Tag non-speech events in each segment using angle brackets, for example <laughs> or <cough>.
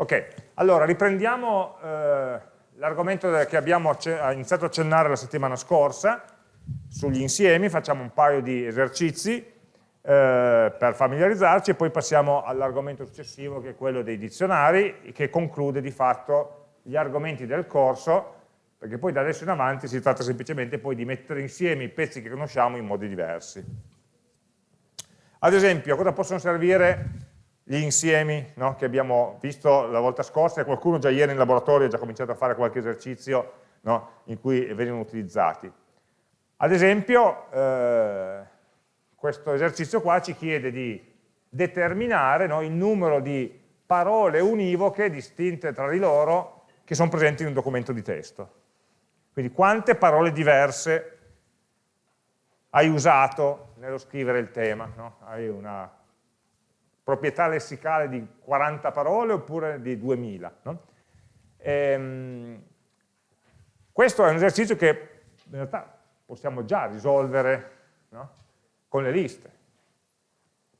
Ok, allora riprendiamo eh, l'argomento che abbiamo iniziato a accennare la settimana scorsa sugli insiemi, facciamo un paio di esercizi eh, per familiarizzarci e poi passiamo all'argomento successivo che è quello dei dizionari che conclude di fatto gli argomenti del corso perché poi da adesso in avanti si tratta semplicemente poi di mettere insieme i pezzi che conosciamo in modi diversi. Ad esempio, cosa possono servire gli insiemi no, che abbiamo visto la volta scorsa e qualcuno già ieri in laboratorio ha già cominciato a fare qualche esercizio no, in cui venivano utilizzati. Ad esempio, eh, questo esercizio qua ci chiede di determinare no, il numero di parole univoche distinte tra di loro che sono presenti in un documento di testo. Quindi quante parole diverse hai usato nello scrivere il tema. No? Hai una proprietà lessicale di 40 parole oppure di 2000. No? Ehm, questo è un esercizio che in realtà possiamo già risolvere no? con le liste,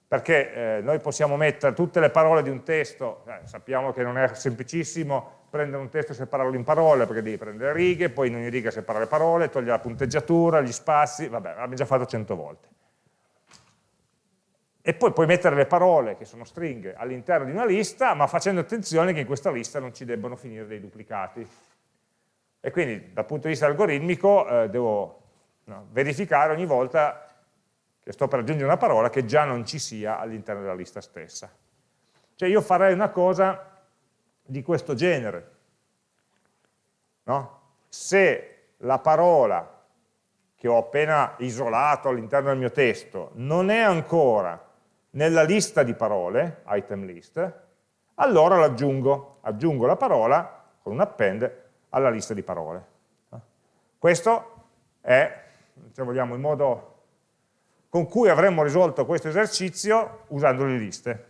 perché eh, noi possiamo mettere tutte le parole di un testo, eh, sappiamo che non è semplicissimo prendere un testo e separarlo in parole, perché devi prendere righe, poi in ogni riga separare le parole, togliere la punteggiatura, gli spazi, vabbè, l'abbiamo già fatto cento volte e poi puoi mettere le parole, che sono stringhe, all'interno di una lista, ma facendo attenzione che in questa lista non ci debbano finire dei duplicati. E quindi dal punto di vista algoritmico eh, devo no, verificare ogni volta che sto per aggiungere una parola che già non ci sia all'interno della lista stessa. Cioè io farei una cosa di questo genere. No? Se la parola che ho appena isolato all'interno del mio testo non è ancora nella lista di parole, item list, allora l'aggiungo, aggiungo la parola con un append alla lista di parole. Questo è, se vogliamo, il modo con cui avremmo risolto questo esercizio usando le liste,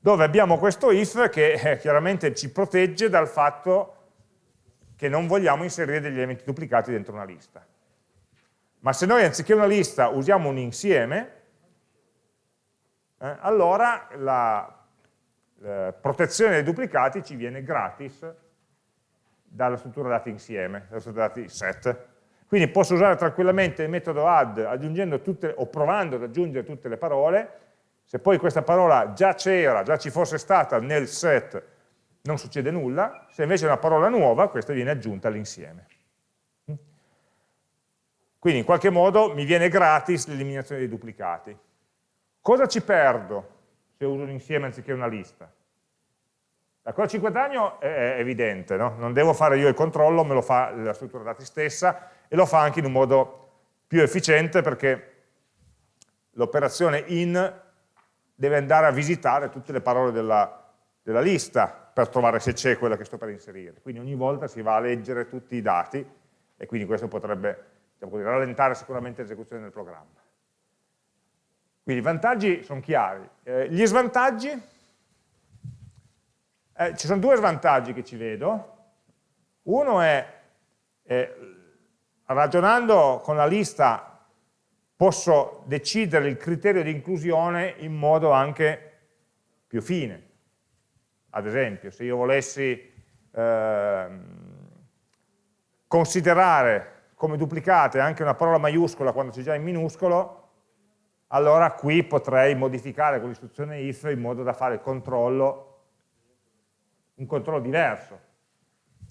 dove abbiamo questo if che eh, chiaramente ci protegge dal fatto che non vogliamo inserire degli elementi duplicati dentro una lista. Ma se noi anziché una lista usiamo un insieme, eh, allora la eh, protezione dei duplicati ci viene gratis dalla struttura dati insieme, dalla struttura dati set. Quindi posso usare tranquillamente il metodo add aggiungendo tutte, o provando ad aggiungere tutte le parole, se poi questa parola già c'era, già ci fosse stata nel set, non succede nulla, se invece è una parola nuova, questa viene aggiunta all'insieme. Quindi in qualche modo mi viene gratis l'eliminazione dei duplicati. Cosa ci perdo se uso un insieme anziché una lista? La cosa ci guadagno è evidente, no? non devo fare io il controllo, me lo fa la struttura dati stessa e lo fa anche in un modo più efficiente perché l'operazione in deve andare a visitare tutte le parole della, della lista per trovare se c'è quella che sto per inserire. Quindi ogni volta si va a leggere tutti i dati e quindi questo potrebbe diciamo rallentare sicuramente l'esecuzione del programma. Quindi i vantaggi sono chiari. Eh, gli svantaggi? Eh, ci sono due svantaggi che ci vedo. Uno è, eh, ragionando con la lista, posso decidere il criterio di inclusione in modo anche più fine. Ad esempio, se io volessi ehm, considerare come duplicate anche una parola maiuscola quando c'è già in minuscolo, allora qui potrei modificare con l'istruzione if in modo da fare il controllo, un controllo diverso,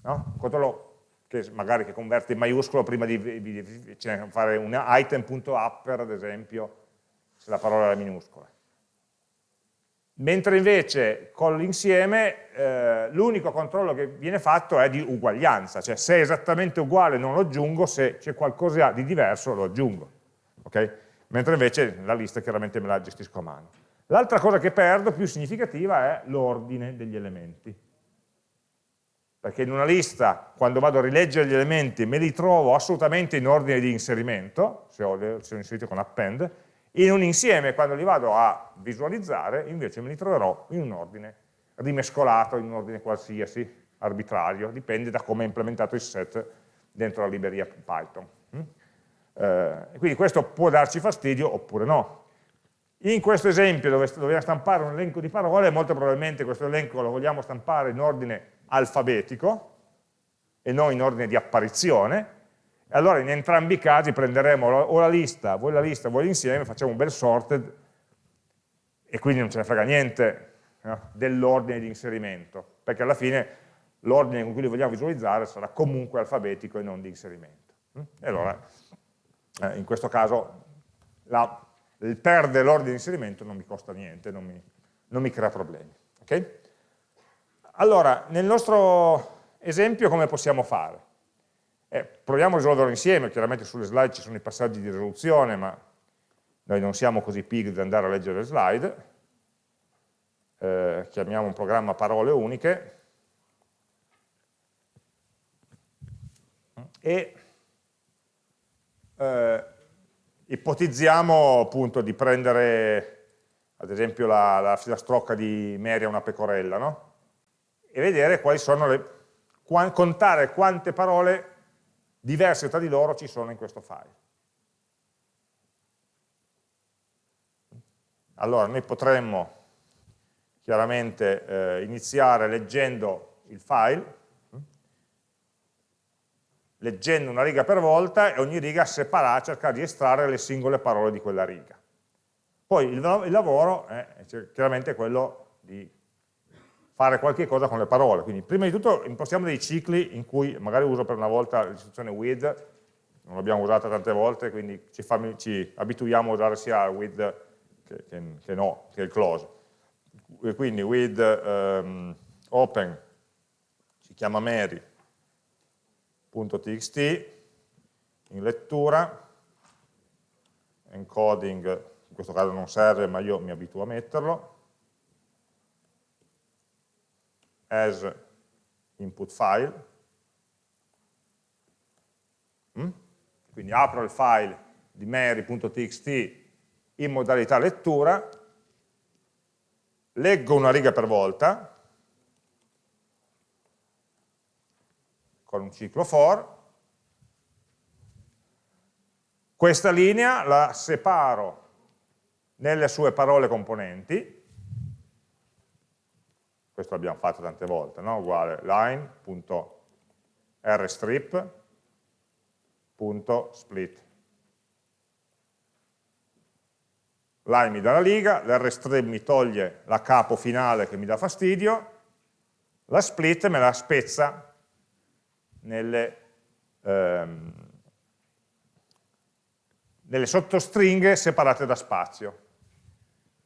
no? un controllo che magari che converte in maiuscolo prima di, di, cioè fare un item.upper ad esempio, se la parola è minuscola. Mentre invece con l'insieme eh, l'unico controllo che viene fatto è di uguaglianza, cioè se è esattamente uguale non lo aggiungo, se c'è qualcosa di diverso lo aggiungo. Okay? Mentre invece la lista chiaramente me la gestisco a mano. L'altra cosa che perdo, più significativa, è l'ordine degli elementi. Perché in una lista, quando vado a rileggere gli elementi, me li trovo assolutamente in ordine di inserimento, se ho, se ho inserito con append, in un insieme, quando li vado a visualizzare, invece me li troverò in un ordine rimescolato, in un ordine qualsiasi, arbitrario, dipende da come è implementato il set dentro la libreria Python. Eh, quindi questo può darci fastidio oppure no. In questo esempio dove dobbiamo stampare un elenco di parole, molto probabilmente questo elenco lo vogliamo stampare in ordine alfabetico e non in ordine di apparizione, e allora in entrambi i casi prenderemo o la lista, voi la lista, voi l'insieme, facciamo un bel sorted e quindi non ce ne frega niente no, dell'ordine di inserimento, perché alla fine l'ordine con cui li vogliamo visualizzare sarà comunque alfabetico e non di inserimento. E allora, eh, in questo caso, la, il perdere l'ordine di inserimento non mi costa niente, non mi, non mi crea problemi. Okay? Allora, nel nostro esempio come possiamo fare? Eh, proviamo a risolverlo insieme, chiaramente sulle slide ci sono i passaggi di risoluzione, ma noi non siamo così pigri da andare a leggere le slide. Eh, chiamiamo un programma parole uniche, e eh, ipotizziamo appunto di prendere ad esempio la, la filastrocca di Mary a una pecorella, no? E vedere quali sono le, contare quante parole diverse tra di loro ci sono in questo file. Allora, noi potremmo chiaramente eh, iniziare leggendo il file, leggendo una riga per volta e ogni riga separare, cercare di estrarre le singole parole di quella riga. Poi il, il lavoro è chiaramente quello di fare qualche cosa con le parole, quindi prima di tutto impostiamo dei cicli in cui magari uso per una volta l'istruzione with, non l'abbiamo usata tante volte, quindi ci, fa, ci, abituiamo a usare sia with che, che, che, no, che il close. Quindi with um, open si chiama Mary, .txt, in lettura, encoding, in questo caso non serve ma io mi abituo a metterlo, as input file, mm? quindi apro il file di mary.txt in modalità lettura, leggo una riga per volta, con un ciclo for, questa linea la separo nelle sue parole componenti, questo l'abbiamo fatto tante volte, no? uguale line.rstrip.split. Line mi dà la riga, l'rstrip mi toglie la capo finale che mi dà fastidio, la split me la spezza nelle, ehm, nelle sottostringhe separate da spazio.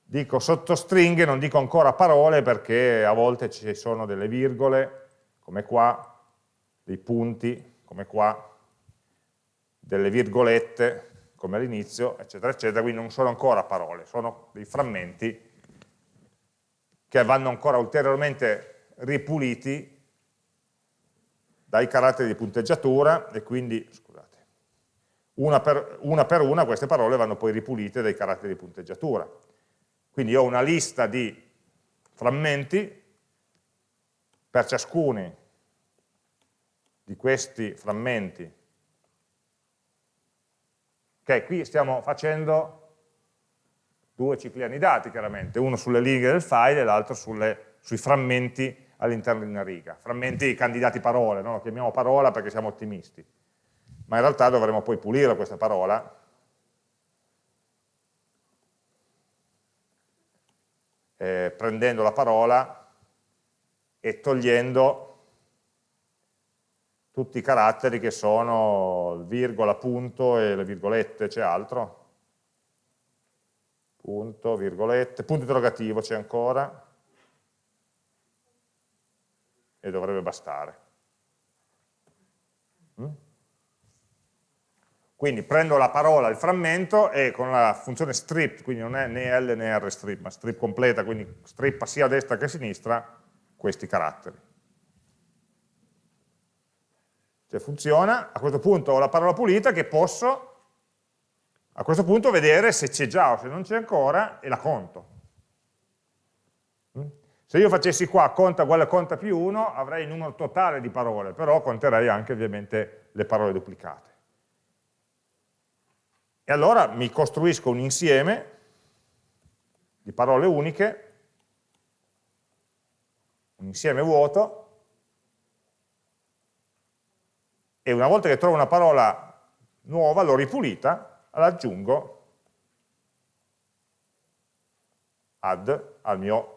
Dico sottostringhe, non dico ancora parole perché a volte ci sono delle virgole, come qua, dei punti, come qua, delle virgolette, come all'inizio, eccetera, eccetera, quindi non sono ancora parole, sono dei frammenti che vanno ancora ulteriormente ripuliti dai caratteri di punteggiatura e quindi, scusate, una per, una per una queste parole vanno poi ripulite dai caratteri di punteggiatura. Quindi ho una lista di frammenti, per ciascuni di questi frammenti, ok, qui stiamo facendo due cicli anidati chiaramente, uno sulle righe del file e l'altro sui frammenti all'interno di una riga. Frammenti candidati parole, no? lo chiamiamo parola perché siamo ottimisti, ma in realtà dovremo poi pulire questa parola eh, prendendo la parola e togliendo tutti i caratteri che sono il virgola, punto e le virgolette, c'è altro? Punto, virgolette, punto interrogativo c'è ancora? E dovrebbe bastare. Mm? Quindi prendo la parola, il frammento, e con la funzione strip, quindi non è né L né R strip, ma strip completa, quindi strippa sia a destra che a sinistra questi caratteri. Se funziona, a questo punto ho la parola pulita che posso a questo punto vedere se c'è già o se non c'è ancora e la conto. Se io facessi qua conta uguale conta più 1, avrei il numero totale di parole, però conterei anche ovviamente le parole duplicate. E allora mi costruisco un insieme di parole uniche, un insieme vuoto, e una volta che trovo una parola nuova, l'ho ripulita, l'aggiungo add al mio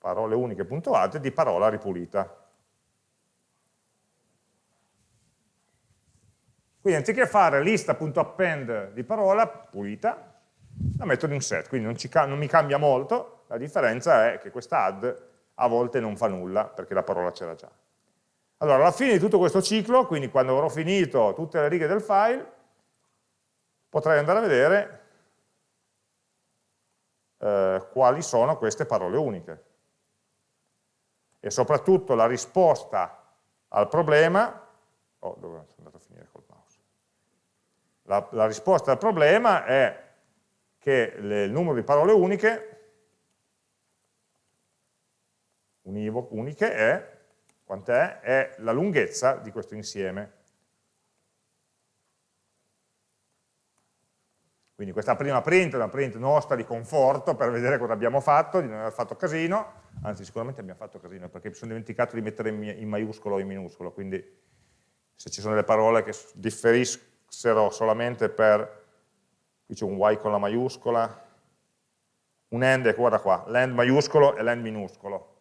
parole uniche.add di parola ripulita. Quindi anziché fare lista.append di parola pulita, la metto in un set, quindi non, non mi cambia molto, la differenza è che questa add a volte non fa nulla perché la parola c'era già. Allora, alla fine di tutto questo ciclo, quindi quando avrò finito tutte le righe del file, potrei andare a vedere eh, quali sono queste parole uniche. E soprattutto la risposta al problema, oh, dove sono andato a finire col mouse? La, la risposta al problema è che le, il numero di parole uniche, univoche, uniche è, quant'è? È la lunghezza di questo insieme. Quindi questa prima print è una print nostra di conforto per vedere cosa abbiamo fatto, di non aver fatto casino, anzi sicuramente abbiamo fatto casino perché mi sono dimenticato di mettere in maiuscolo o in minuscolo, quindi se ci sono delle parole che differissero solamente per, qui c'è un Y con la maiuscola, un end, guarda qua, l'end maiuscolo e l'end minuscolo,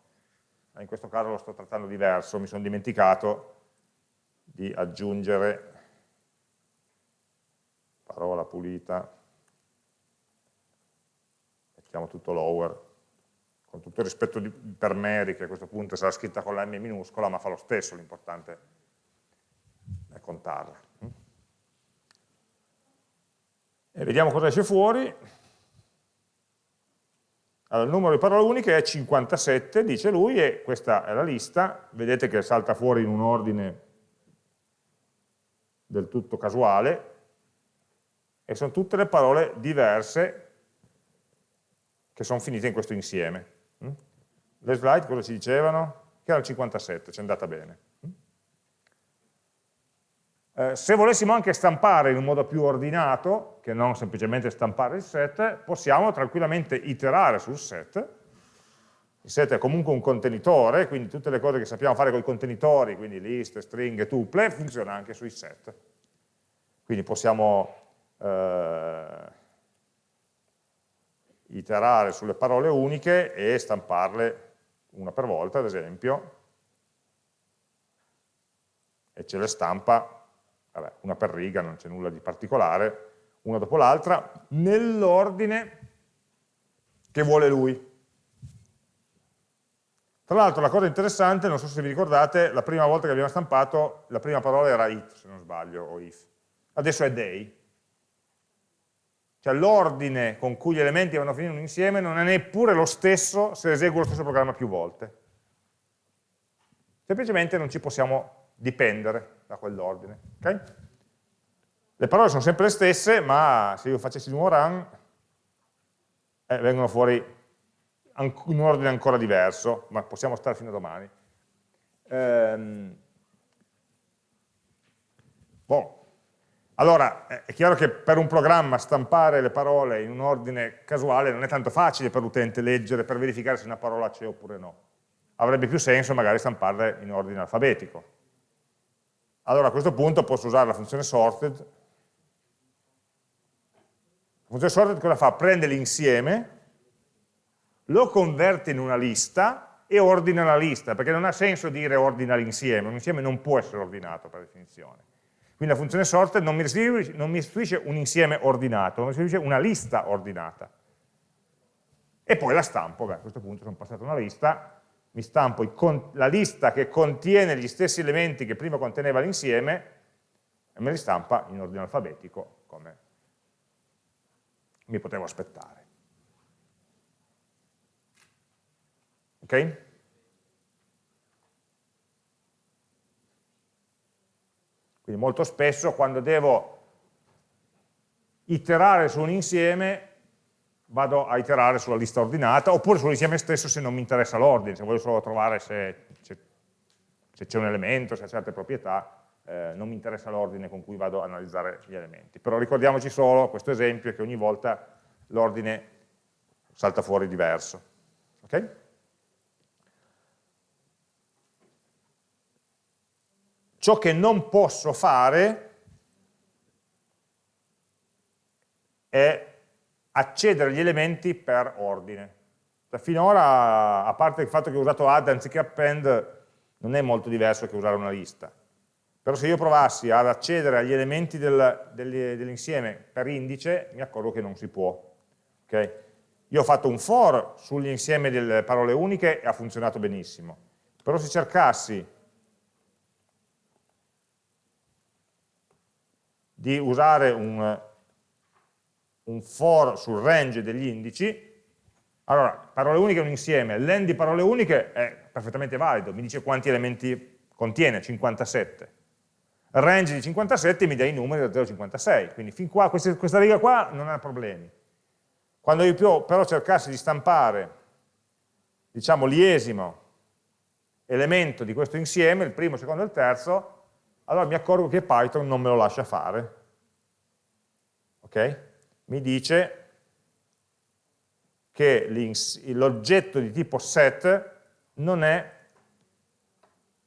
in questo caso lo sto trattando diverso, mi sono dimenticato di aggiungere parola pulita mettiamo tutto lower, con tutto il rispetto di, per Mary, che a questo punto sarà scritta con la M minuscola, ma fa lo stesso, l'importante è contarla. E vediamo cosa esce fuori. Allora, il numero di parole uniche è 57, dice lui, e questa è la lista. Vedete che salta fuori in un ordine del tutto casuale, e sono tutte le parole diverse che sono finite in questo insieme. Mm? Le slide cosa ci dicevano? Che era il 57, ci è andata bene. Mm? Eh, se volessimo anche stampare in un modo più ordinato, che non semplicemente stampare il set, possiamo tranquillamente iterare sul set. Il set è comunque un contenitore, quindi tutte le cose che sappiamo fare con i contenitori, quindi liste, stringhe, tuple, funziona anche sui set. Quindi possiamo eh, iterare sulle parole uniche e stamparle una per volta, ad esempio, e ce le stampa, vabbè, una per riga, non c'è nulla di particolare, una dopo l'altra, nell'ordine che vuole lui. Tra l'altro la cosa interessante, non so se vi ricordate, la prima volta che abbiamo stampato, la prima parola era it, se non sbaglio, o if. Adesso è day, cioè l'ordine con cui gli elementi vanno a finire in un insieme non è neppure lo stesso se eseguo lo stesso programma più volte. Semplicemente non ci possiamo dipendere da quell'ordine. Okay? Le parole sono sempre le stesse, ma se io facessi di nuovo run, eh, vengono fuori in un ordine ancora diverso, ma possiamo stare fino a domani. Ehm, boh, allora, è chiaro che per un programma stampare le parole in un ordine casuale non è tanto facile per l'utente leggere per verificare se una parola c'è oppure no. Avrebbe più senso magari stamparle in ordine alfabetico. Allora a questo punto posso usare la funzione sorted. La funzione sorted cosa fa? Prende l'insieme, lo converte in una lista e ordina la lista, perché non ha senso dire ordina l'insieme, un insieme non può essere ordinato per definizione. Quindi la funzione sorted non mi, restituisce, non mi restituisce un insieme ordinato, mi restituisce una lista ordinata. E poi la stampo, beh, a questo punto sono passato una lista, mi stampo la lista che contiene gli stessi elementi che prima conteneva l'insieme e me li stampa in ordine alfabetico, come mi potevo aspettare. Ok? Quindi molto spesso quando devo iterare su un insieme vado a iterare sulla lista ordinata oppure sull'insieme stesso se non mi interessa l'ordine, se voglio solo trovare se c'è un elemento, se ha certe proprietà, eh, non mi interessa l'ordine con cui vado a analizzare gli elementi. Però ricordiamoci solo questo esempio che ogni volta l'ordine salta fuori diverso. Okay? Ciò che non posso fare è accedere agli elementi per ordine. Cioè, finora, a parte il fatto che ho usato add anziché append, non è molto diverso che usare una lista. Però se io provassi ad accedere agli elementi del, dell'insieme per indice, mi accorgo che non si può. Okay? Io ho fatto un for sull'insieme delle parole uniche e ha funzionato benissimo. Però se cercassi di usare un, un for sul range degli indici, allora, parole uniche è un insieme, l'end di parole uniche è perfettamente valido, mi dice quanti elementi contiene, 57. Il range di 57 mi dà i numeri da 0 a 56, quindi fin qua, questa, questa riga qua non ha problemi. Quando io però cercassi di stampare, diciamo, l'iesimo elemento di questo insieme, il primo, il secondo e il terzo, allora mi accorgo che Python non me lo lascia fare. Ok? Mi dice che l'oggetto di tipo set non è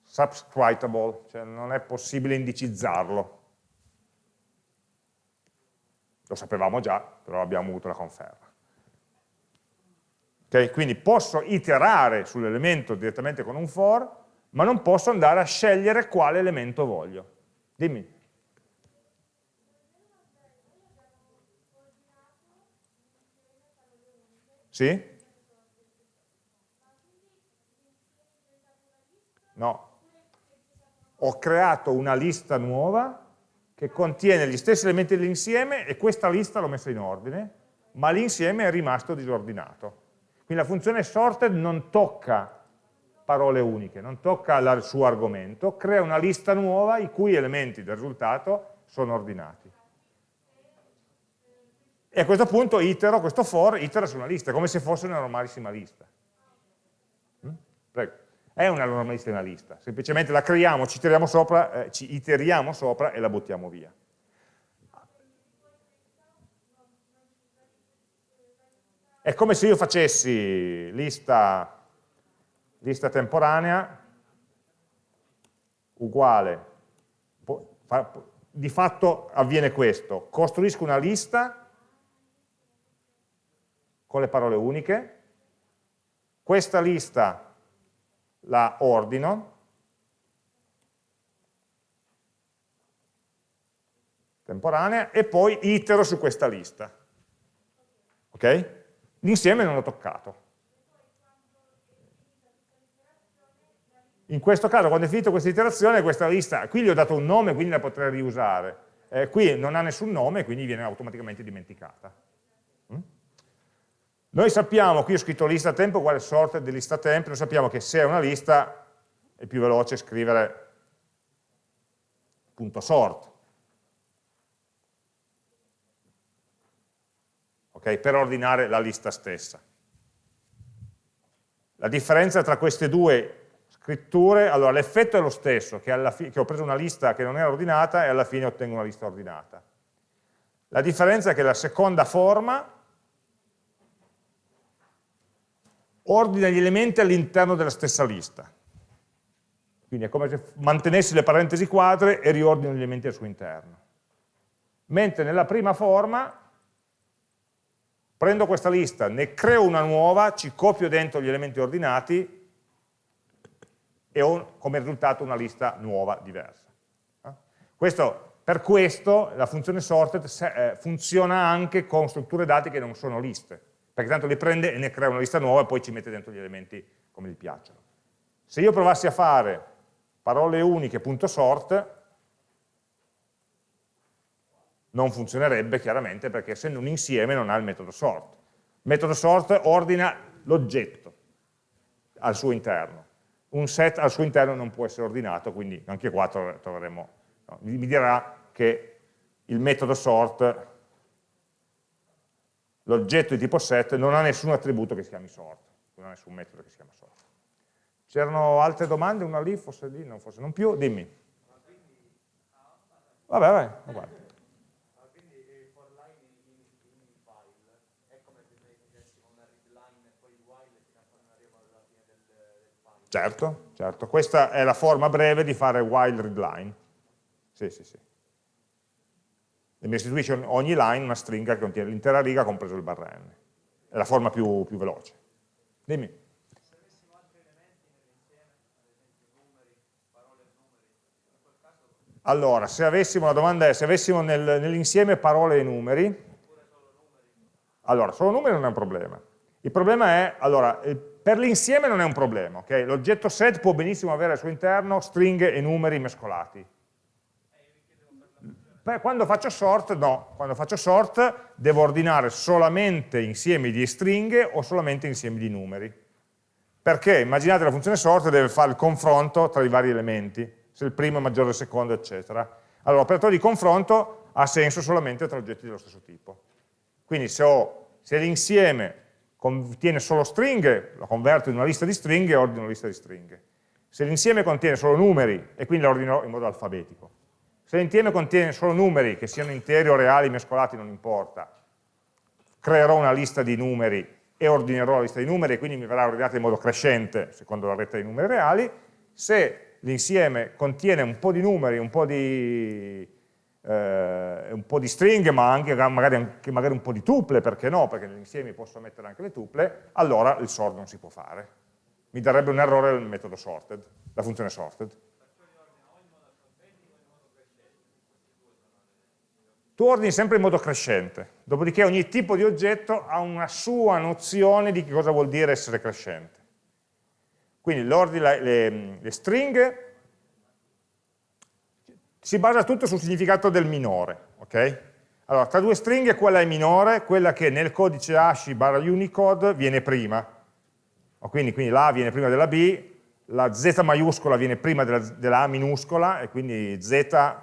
subscribable, cioè non è possibile indicizzarlo. Lo sapevamo già, però abbiamo avuto la conferma. Okay? Quindi posso iterare sull'elemento direttamente con un for, ma non posso andare a scegliere quale elemento voglio. Dimmi. Sì? No. Ho creato una lista nuova che contiene gli stessi elementi dell'insieme e questa lista l'ho messa in ordine, ma l'insieme è rimasto disordinato. Quindi la funzione sorted non tocca parole uniche, non tocca il suo argomento, crea una lista nuova i cui elementi del risultato sono ordinati. E a questo punto itero, questo for, itera su una lista, come se fosse una normalissima lista. Mm? Prego. È una normalissima lista, semplicemente la creiamo, ci, sopra, eh, ci iteriamo sopra e la buttiamo via. È come se io facessi lista, lista temporanea uguale, di fatto avviene questo, costruisco una lista con le parole uniche, questa lista la ordino, temporanea, e poi itero su questa lista. Ok? L'insieme non l'ho toccato. In questo caso, quando è finito questa iterazione, questa lista, qui gli ho dato un nome, quindi la potrei riusare. Eh, qui non ha nessun nome, quindi viene automaticamente dimenticata. Mm? Noi sappiamo, qui ho scritto lista tempo uguale sorted di lista tempo, noi sappiamo che se è una lista è più veloce scrivere punto .sort, okay, per ordinare la lista stessa. La differenza tra queste due scritture, allora l'effetto è lo stesso, che, che ho preso una lista che non era ordinata e alla fine ottengo una lista ordinata. La differenza è che la seconda forma ordina gli elementi all'interno della stessa lista. Quindi è come se mantenessi le parentesi quadre e riordino gli elementi al suo interno. Mentre nella prima forma prendo questa lista, ne creo una nuova, ci copio dentro gli elementi ordinati e ho come risultato una lista nuova, diversa. Eh? Questo, per questo la funzione sorted eh, funziona anche con strutture dati che non sono liste, perché tanto le prende e ne crea una lista nuova e poi ci mette dentro gli elementi come gli piacciono. Se io provassi a fare parole uniche punto sort, non funzionerebbe chiaramente perché essendo un insieme non ha il metodo sort. Il metodo sort ordina l'oggetto al suo interno. Un set al suo interno non può essere ordinato, quindi anche qua troveremo, no, mi dirà che il metodo sort, l'oggetto di tipo set, non ha nessun attributo che si chiami sort, non ha nessun metodo che si chiama sort. C'erano altre domande? Una lì, forse lì, non, forse non più? Dimmi. Vabbè, vai, guarda. Certo, certo. Questa è la forma breve di fare while readline. Sì, sì, sì. E mi restituisce ogni line una stringa che contiene l'intera riga compreso il barra n. È la forma più, più veloce. Dimmi. Allora, se avessimo, la domanda è, se avessimo nel, nell'insieme parole e numeri, allora, solo numeri non è un problema. Il problema è, allora, per l'insieme non è un problema, ok? L'oggetto set può benissimo avere al suo interno stringhe e numeri mescolati. Quando faccio sort, no. Quando faccio sort devo ordinare solamente insiemi di stringhe o solamente insiemi di numeri. Perché? Immaginate la funzione sort deve fare il confronto tra i vari elementi se il primo è maggiore del secondo, eccetera. Allora, l'operatore di confronto ha senso solamente tra oggetti dello stesso tipo. Quindi se, se l'insieme contiene solo stringhe, lo converto in una lista di stringhe e ordino una lista di stringhe. Se l'insieme contiene solo numeri, e quindi lo ordino in modo alfabetico. Se l'insieme contiene solo numeri, che siano interi o reali, mescolati, non importa, creerò una lista di numeri e ordinerò la lista di numeri, e quindi mi verrà ordinata in modo crescente, secondo la retta di numeri reali. Se l'insieme contiene un po' di numeri, un po' di, eh, un po' di stringhe, ma anche magari, anche magari, un po' di tuple, perché no? Perché nell'insieme posso mettere anche le tuple, allora il sort non si può fare. Mi darebbe un errore il metodo sorted, la funzione sorted. Tu ordini sempre in modo crescente, dopodiché ogni tipo di oggetto ha una sua nozione di che cosa vuol dire essere crescente. Quindi le, le, le stringhe si basa tutto sul significato del minore. Okay? Allora, tra due stringhe quella è minore, quella che nel codice hash barra Unicode viene prima. Quindi, quindi, la viene prima della B, la Z maiuscola viene prima della, della A minuscola e quindi Z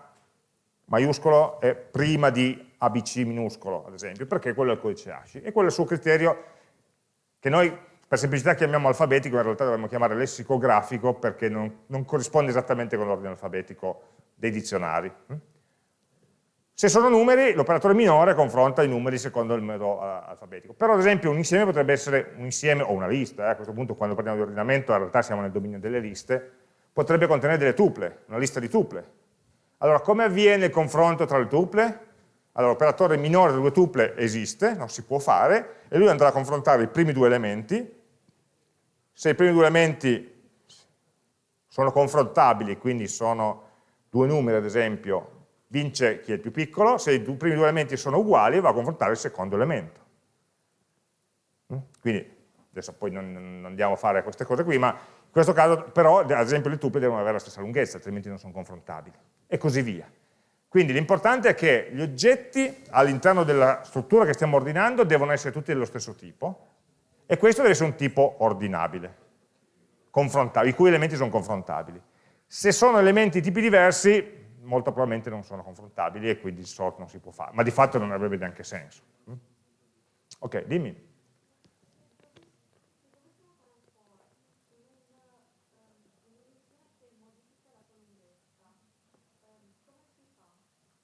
maiuscolo è prima di ABC minuscolo, ad esempio, perché quello è il codice hash. E quello è il suo criterio che noi per semplicità chiamiamo alfabetico, in realtà dovremmo chiamare lessicografico perché non, non corrisponde esattamente con l'ordine alfabetico dei dizionari. Se sono numeri, l'operatore minore confronta i numeri secondo il metodo uh, alfabetico. Però ad esempio un insieme potrebbe essere un insieme o una lista, eh, a questo punto quando parliamo di ordinamento in realtà siamo nel dominio delle liste, potrebbe contenere delle tuple, una lista di tuple. Allora come avviene il confronto tra le tuple? Allora l'operatore minore delle due tuple esiste, non si può fare, e lui andrà a confrontare i primi due elementi, se i primi due elementi sono confrontabili, quindi sono due numeri ad esempio, vince chi è il più piccolo, se i primi due elementi sono uguali va a confrontare il secondo elemento. Mm? Quindi, adesso poi non, non andiamo a fare queste cose qui, ma in questo caso però ad esempio le tuple devono avere la stessa lunghezza, altrimenti non sono confrontabili, e così via. Quindi l'importante è che gli oggetti all'interno della struttura che stiamo ordinando devono essere tutti dello stesso tipo, e questo deve essere un tipo ordinabile, i cui elementi sono confrontabili. Se sono elementi tipi diversi, molto probabilmente non sono confrontabili e quindi il sort non si può fare, ma di fatto non avrebbe neanche senso. Ok, dimmi.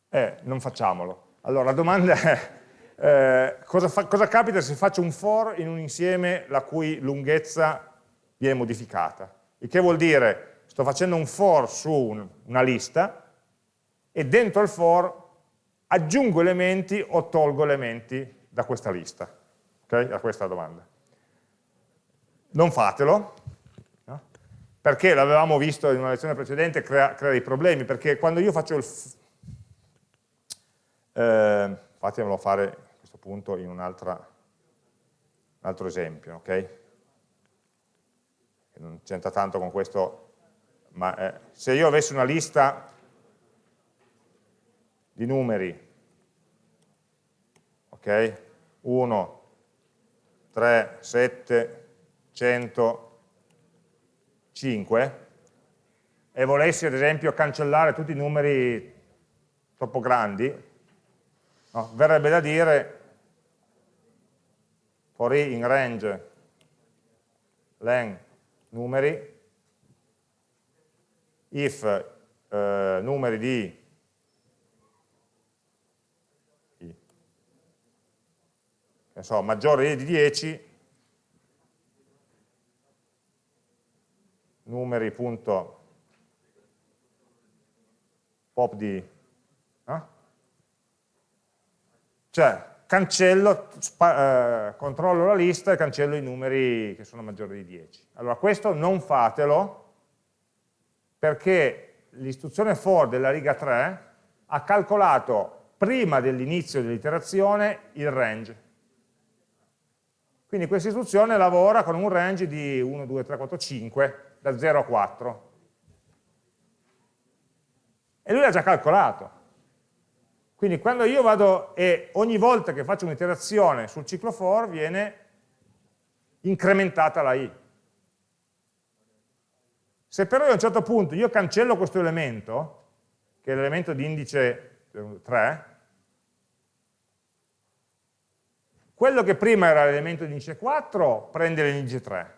Eh, non facciamolo. Allora, la domanda è eh, cosa, fa, cosa, capita se faccio un for in un insieme la cui lunghezza viene modificata? Il che vuol dire, sto facendo un for su un, una lista e dentro il for aggiungo elementi o tolgo elementi da questa lista. Ok? A questa domanda. Non fatelo, no? perché l'avevamo visto in una lezione precedente, crea, crea, dei problemi, perché quando io faccio il... Eh, fatemelo fare appunto in un altro esempio, ok? Non c'entra tanto con questo, ma eh, se io avessi una lista di numeri, ok? 1, 3, 7, 100, 5, e volessi ad esempio cancellare tutti i numeri troppo grandi, no? verrebbe da dire for i in range. Len numeri, if eh, numeri di so, maggiore di 10 numeri.pop di... Eh? Cioè, cancello, eh, controllo la lista e cancello i numeri che sono maggiori di 10. Allora, questo non fatelo perché l'istruzione for della riga 3 ha calcolato prima dell'inizio dell'iterazione il range. Quindi questa istruzione lavora con un range di 1, 2, 3, 4, 5, da 0 a 4. E lui l'ha già calcolato. Quindi quando io vado e ogni volta che faccio un'iterazione sul ciclo for viene incrementata la i. Se però a un certo punto io cancello questo elemento, che è l'elemento di indice 3, quello che prima era l'elemento di indice 4 prende l'indice 3.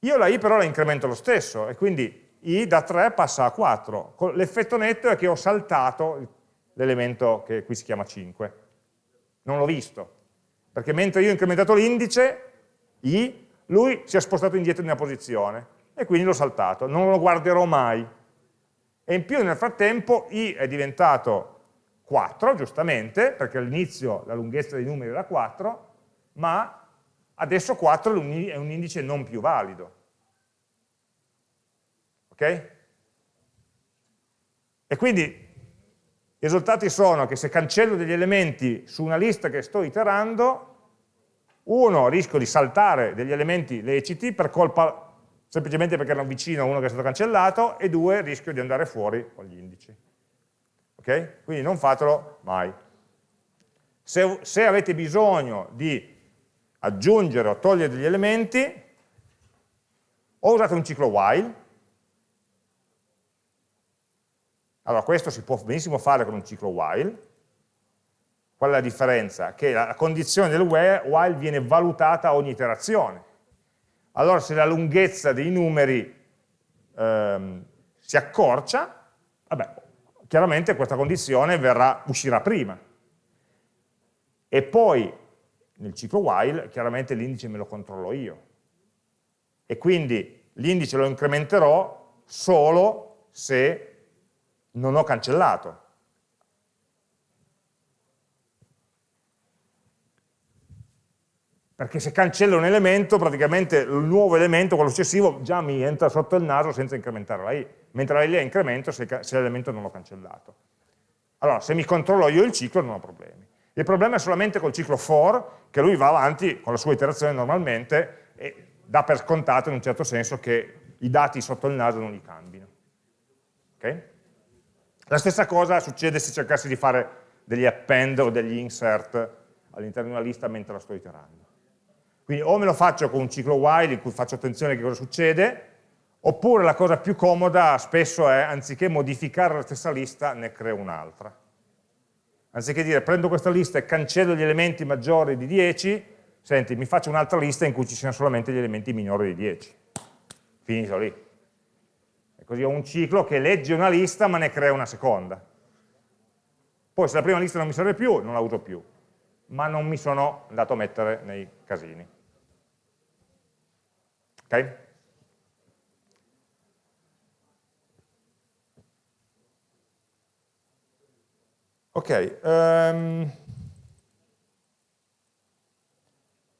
Io la i però la incremento lo stesso e quindi i da 3 passa a 4. L'effetto netto è che ho saltato l'elemento che qui si chiama 5. Non l'ho visto, perché mentre io ho incrementato l'indice, i lui si è spostato indietro di una posizione e quindi l'ho saltato, non lo guarderò mai. E in più nel frattempo i è diventato 4, giustamente, perché all'inizio la lunghezza dei numeri era 4, ma adesso 4 è un indice non più valido. Ok? E quindi i risultati sono che se cancello degli elementi su una lista che sto iterando, uno, rischio di saltare degli elementi leciti per colpa semplicemente perché erano vicino a uno che è stato cancellato, e due, rischio di andare fuori con gli indici. Ok? Quindi non fatelo mai. Se, se avete bisogno di aggiungere o togliere degli elementi, o usate un ciclo while, allora questo si può benissimo fare con un ciclo while, Qual è la differenza? Che la condizione del while viene valutata a ogni iterazione. Allora se la lunghezza dei numeri ehm, si accorcia, vabbè, chiaramente questa condizione verrà, uscirà prima. E poi nel ciclo while chiaramente l'indice me lo controllo io. E quindi l'indice lo incrementerò solo se non ho cancellato. perché se cancello un elemento, praticamente il nuovo elemento, quello successivo, già mi entra sotto il naso senza incrementare la i, mentre la i la incremento se, se l'elemento non l'ho cancellato. Allora, se mi controllo io il ciclo non ho problemi. Il problema è solamente col ciclo for, che lui va avanti con la sua iterazione normalmente e dà per scontato in un certo senso che i dati sotto il naso non li cambino. Okay? La stessa cosa succede se cercassi di fare degli append o degli insert all'interno di una lista mentre la sto iterando. Quindi o me lo faccio con un ciclo while in cui faccio attenzione che cosa succede, oppure la cosa più comoda spesso è, anziché modificare la stessa lista, ne creo un'altra. Anziché dire prendo questa lista e cancello gli elementi maggiori di 10, senti, mi faccio un'altra lista in cui ci siano solamente gli elementi minori di 10. Finito lì. Così ho un ciclo che legge una lista ma ne crea una seconda. Poi se la prima lista non mi serve più, non la uso più. Ma non mi sono andato a mettere nei casini. Ok? Ok, um,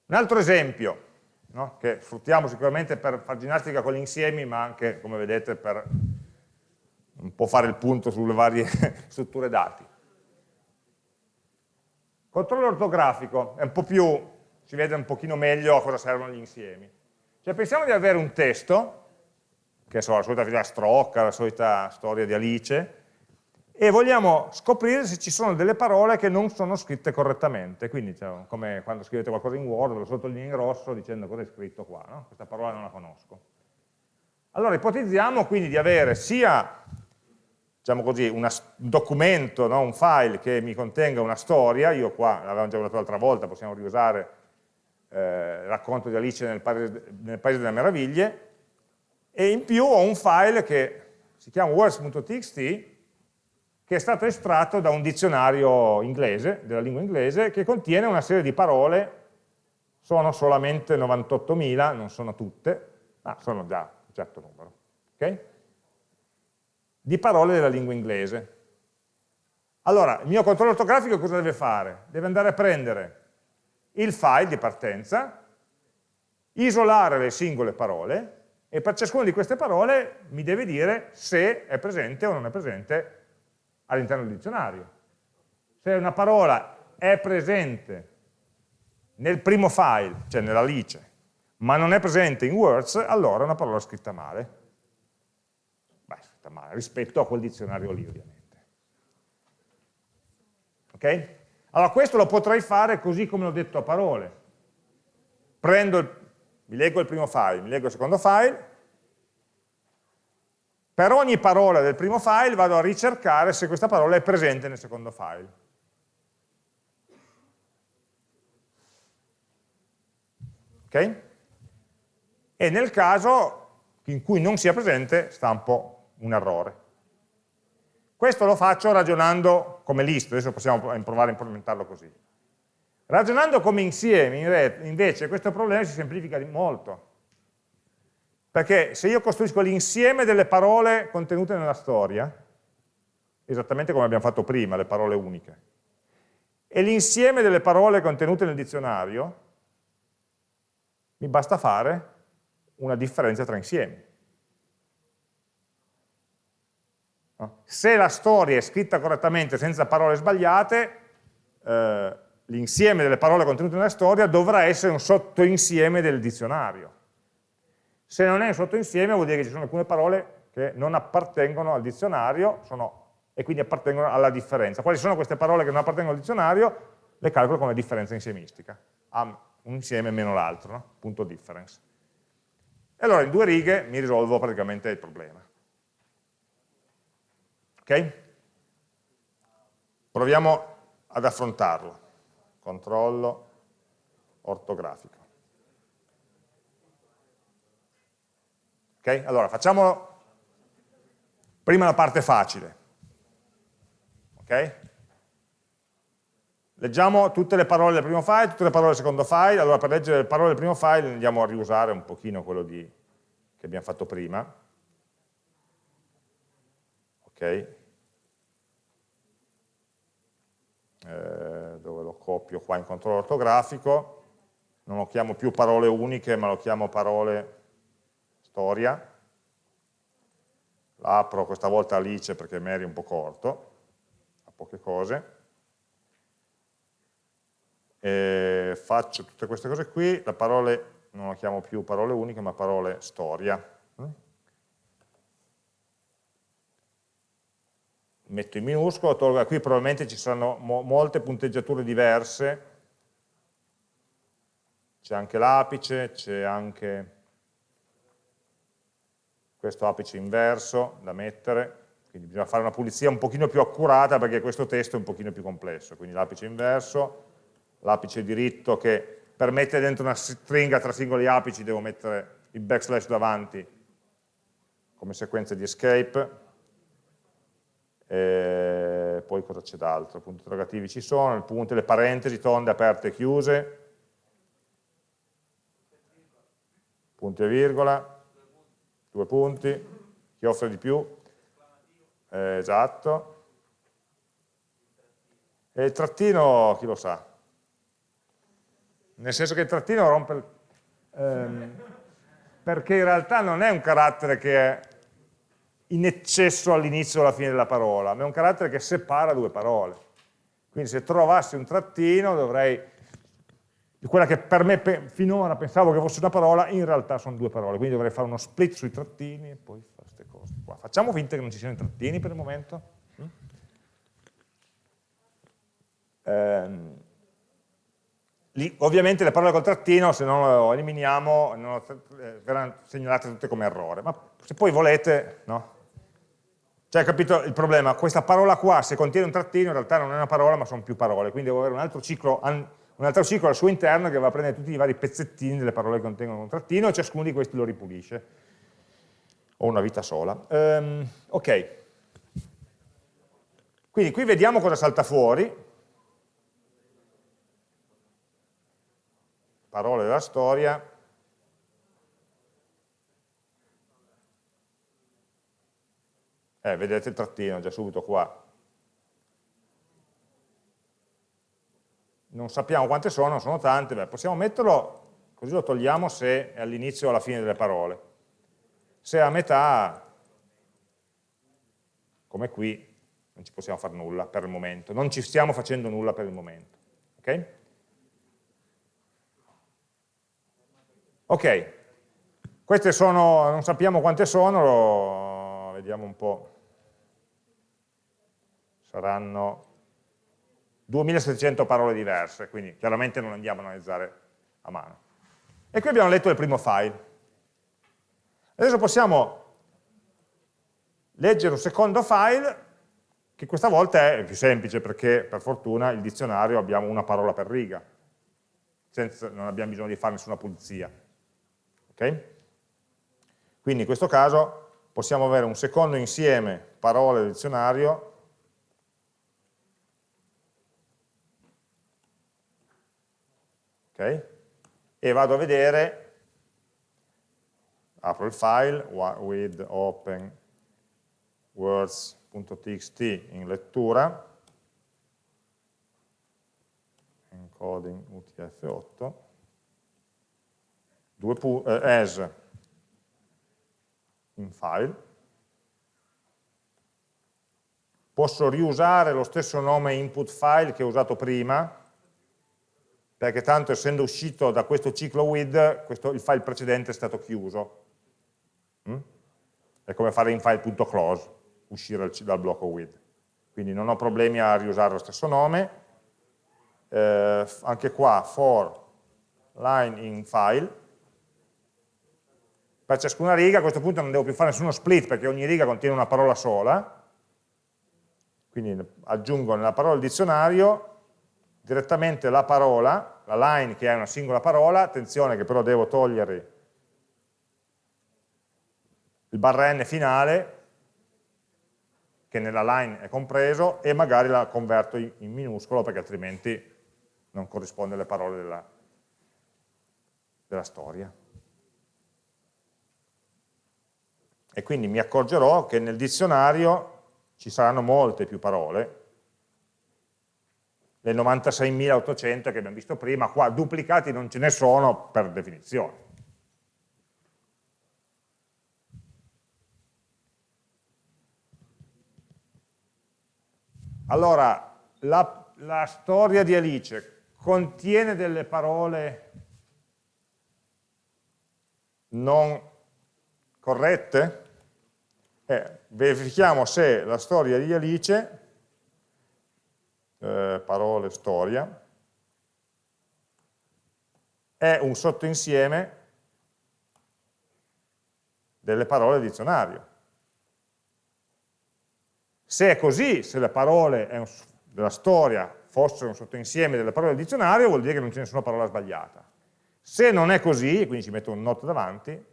un altro esempio, no? che sfruttiamo sicuramente per fare ginnastica con gli insiemi, ma anche, come vedete, per un po' fare il punto sulle varie <laughs> strutture dati. Controllo ortografico, è un po' più, si vede un pochino meglio a cosa servono gli insiemi. Cioè pensiamo di avere un testo, che so, la solita filastrocca, la solita storia di Alice, e vogliamo scoprire se ci sono delle parole che non sono scritte correttamente, quindi cioè, come quando scrivete qualcosa in Word, lo sottolineo in rosso dicendo cosa è scritto qua, no? questa parola non la conosco. Allora ipotizziamo quindi di avere sia diciamo così, una, un documento, no? un file che mi contenga una storia, io qua l'avevamo già usato l'altra volta, possiamo riusare eh, racconto di Alice nel nel paese, delle meraviglie, e in più ho un file che si chiama words.txt, che è stato estratto da un dizionario inglese, della lingua inglese, che contiene una serie di parole, sono solamente 98.000, non sono tutte, Ah, sono già un certo numero. Okay? Di parole della lingua inglese. Allora, il mio controllo ortografico cosa deve fare? Deve andare a prendere il file di partenza, isolare le singole parole e per ciascuna di queste parole mi deve dire se è presente o non è presente all'interno del dizionario. Se una parola è presente nel primo file, cioè nella lice, ma non è presente in words, allora è una parola scritta male. Beh, scritta male, rispetto a quel dizionario lì ovviamente. Ok? Allora questo lo potrei fare così come l'ho detto a parole. Prendo il, mi leggo il primo file, mi leggo il secondo file, per ogni parola del primo file vado a ricercare se questa parola è presente nel secondo file. Ok? E nel caso in cui non sia presente stampo un errore. Questo lo faccio ragionando come list, adesso possiamo provare a implementarlo così. Ragionando come insiemi, invece, questo problema si semplifica molto. Perché se io costruisco l'insieme delle parole contenute nella storia, esattamente come abbiamo fatto prima, le parole uniche, e l'insieme delle parole contenute nel dizionario, mi basta fare una differenza tra insiemi. Se la storia è scritta correttamente senza parole sbagliate, eh, l'insieme delle parole contenute nella storia dovrà essere un sottoinsieme del dizionario. Se non è un sottoinsieme vuol dire che ci sono alcune parole che non appartengono al dizionario sono, e quindi appartengono alla differenza. Quali sono queste parole che non appartengono al dizionario? Le calcolo come differenza insiemistica un insieme meno l'altro, no? punto difference. E allora in due righe mi risolvo praticamente il problema. Ok? Proviamo ad affrontarlo. Controllo ortografico. Ok? Allora facciamo prima la parte facile. Ok? Leggiamo tutte le parole del primo file, tutte le parole del secondo file, allora per leggere le parole del primo file andiamo a riusare un pochino quello di, che abbiamo fatto prima. Ok? Eh, dove lo copio qua in controllo ortografico, non lo chiamo più parole uniche ma lo chiamo parole storia, l'apro questa volta Alice perché Mary è un po' corto, ha poche cose, eh, faccio tutte queste cose qui, la parole non la chiamo più parole uniche ma parole storia. Metto in minuscolo, tolgo, qui probabilmente ci saranno mo molte punteggiature diverse, c'è anche l'apice, c'è anche questo apice inverso da mettere, quindi bisogna fare una pulizia un pochino più accurata perché questo testo è un pochino più complesso, quindi l'apice inverso, l'apice diritto che per mettere dentro una stringa tra singoli apici devo mettere il backslash davanti come sequenza di escape e poi cosa c'è d'altro? punti interrogativi ci sono, il punto, le parentesi tonde aperte e chiuse punti e virgola due punti chi offre di più? Eh, esatto. E il trattino chi lo sa? Nel senso che il trattino rompe, ehm, perché in realtà non è un carattere che è in eccesso all'inizio o alla fine della parola, ma è un carattere che separa due parole. Quindi se trovassi un trattino dovrei, quella che per me pe finora pensavo che fosse una parola, in realtà sono due parole, quindi dovrei fare uno split sui trattini e poi fare queste cose qua. Facciamo finta che non ci siano i trattini per il momento. Mm? Ehm, Lì, ovviamente le parole col trattino, se non lo eliminiamo, non lo, eh, verranno segnalate tutte come errore. Ma se poi volete, no? Cioè, capito il problema? Questa parola qua, se contiene un trattino, in realtà non è una parola, ma sono più parole. Quindi devo avere un altro ciclo, un altro ciclo al suo interno che va a prendere tutti i vari pezzettini delle parole che contengono un trattino e ciascuno di questi lo ripulisce. O una vita sola. Um, ok. Quindi qui vediamo cosa salta fuori. Parole della storia. Eh, vedete il trattino già subito qua. Non sappiamo quante sono, sono tante, beh, possiamo metterlo, così lo togliamo se è all'inizio o alla fine delle parole. Se è a metà, come qui, non ci possiamo fare nulla per il momento, non ci stiamo facendo nulla per il momento. Ok? Ok, queste sono, non sappiamo quante sono, vediamo un po', saranno 2700 parole diverse, quindi chiaramente non andiamo a analizzare a mano. E qui abbiamo letto il primo file. Adesso possiamo leggere un secondo file che questa volta è più semplice perché per fortuna il dizionario abbiamo una parola per riga, senza, non abbiamo bisogno di fare nessuna pulizia. Okay? Quindi in questo caso possiamo avere un secondo insieme parole del dizionario okay? e vado a vedere, apro il file with open words.txt in lettura, encoding UTF-8, eh, as in file, posso riusare lo stesso nome input file che ho usato prima, perché tanto essendo uscito da questo ciclo with, questo, il file precedente è stato chiuso. Mm? È come fare in file.close, uscire dal blocco with. Quindi non ho problemi a riusare lo stesso nome. Eh, anche qua, for line in file, per ciascuna riga a questo punto non devo più fare nessuno split perché ogni riga contiene una parola sola, quindi aggiungo nella parola dizionario direttamente la parola, la line che è una singola parola, attenzione che però devo togliere il barra n finale, che nella line è compreso, e magari la converto in, minuscolo perché altrimenti non corrisponde alle parole della, della storia. E quindi mi accorgerò che nel dizionario ci saranno molte più parole, le 96.800 che abbiamo visto prima, qua duplicati non ce ne sono per definizione. Allora, la, la storia di Alice contiene delle parole non corrette? Eh, verifichiamo se la storia di Alice eh, parole storia, è un sottoinsieme delle parole dizionario. Se è così, se le parole un, della storia fossero un sottoinsieme delle parole del dizionario, vuol dire che non c'è nessuna parola sbagliata. Se non è così, quindi ci metto un not davanti,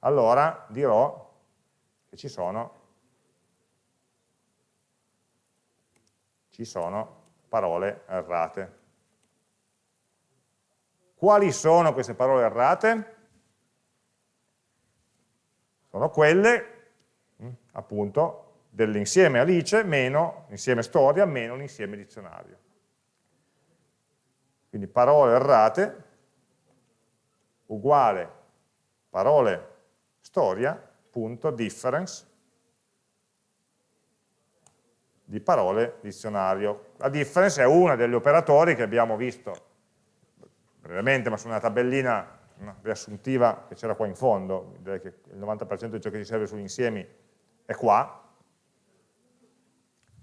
allora dirò che ci sono ci sono parole errate. Quali sono queste parole errate? Sono quelle, mm, appunto, dell'insieme Alice meno l'insieme storia meno l'insieme dizionario. Quindi parole errate uguale parole storia punto difference di parole dizionario. La difference è uno degli operatori che abbiamo visto brevemente, ma su una tabellina una riassuntiva che c'era qua in fondo, direi che il 90% di ciò che ci serve sugli insiemi è qua,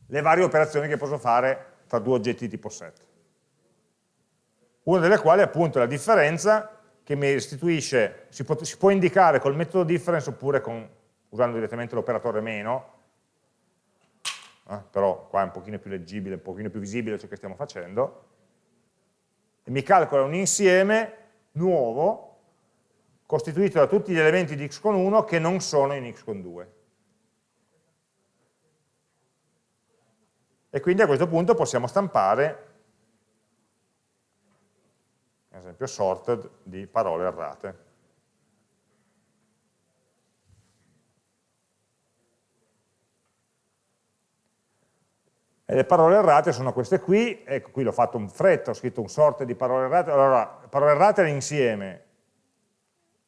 le varie operazioni che posso fare tra due oggetti tipo set. Una delle quali è appunto la differenza che mi restituisce, si può, si può indicare col metodo difference oppure con, usando direttamente l'operatore meno, eh? però qua è un pochino più leggibile, un pochino più visibile ciò che stiamo facendo, e mi calcola un insieme nuovo costituito da tutti gli elementi di x con 1 che non sono in x con 2. E quindi a questo punto possiamo stampare, ad esempio sorted di parole errate. E le parole errate sono queste qui, ecco qui l'ho fatto un fretto, ho scritto un sorte di parole errate, allora parole errate l'insieme,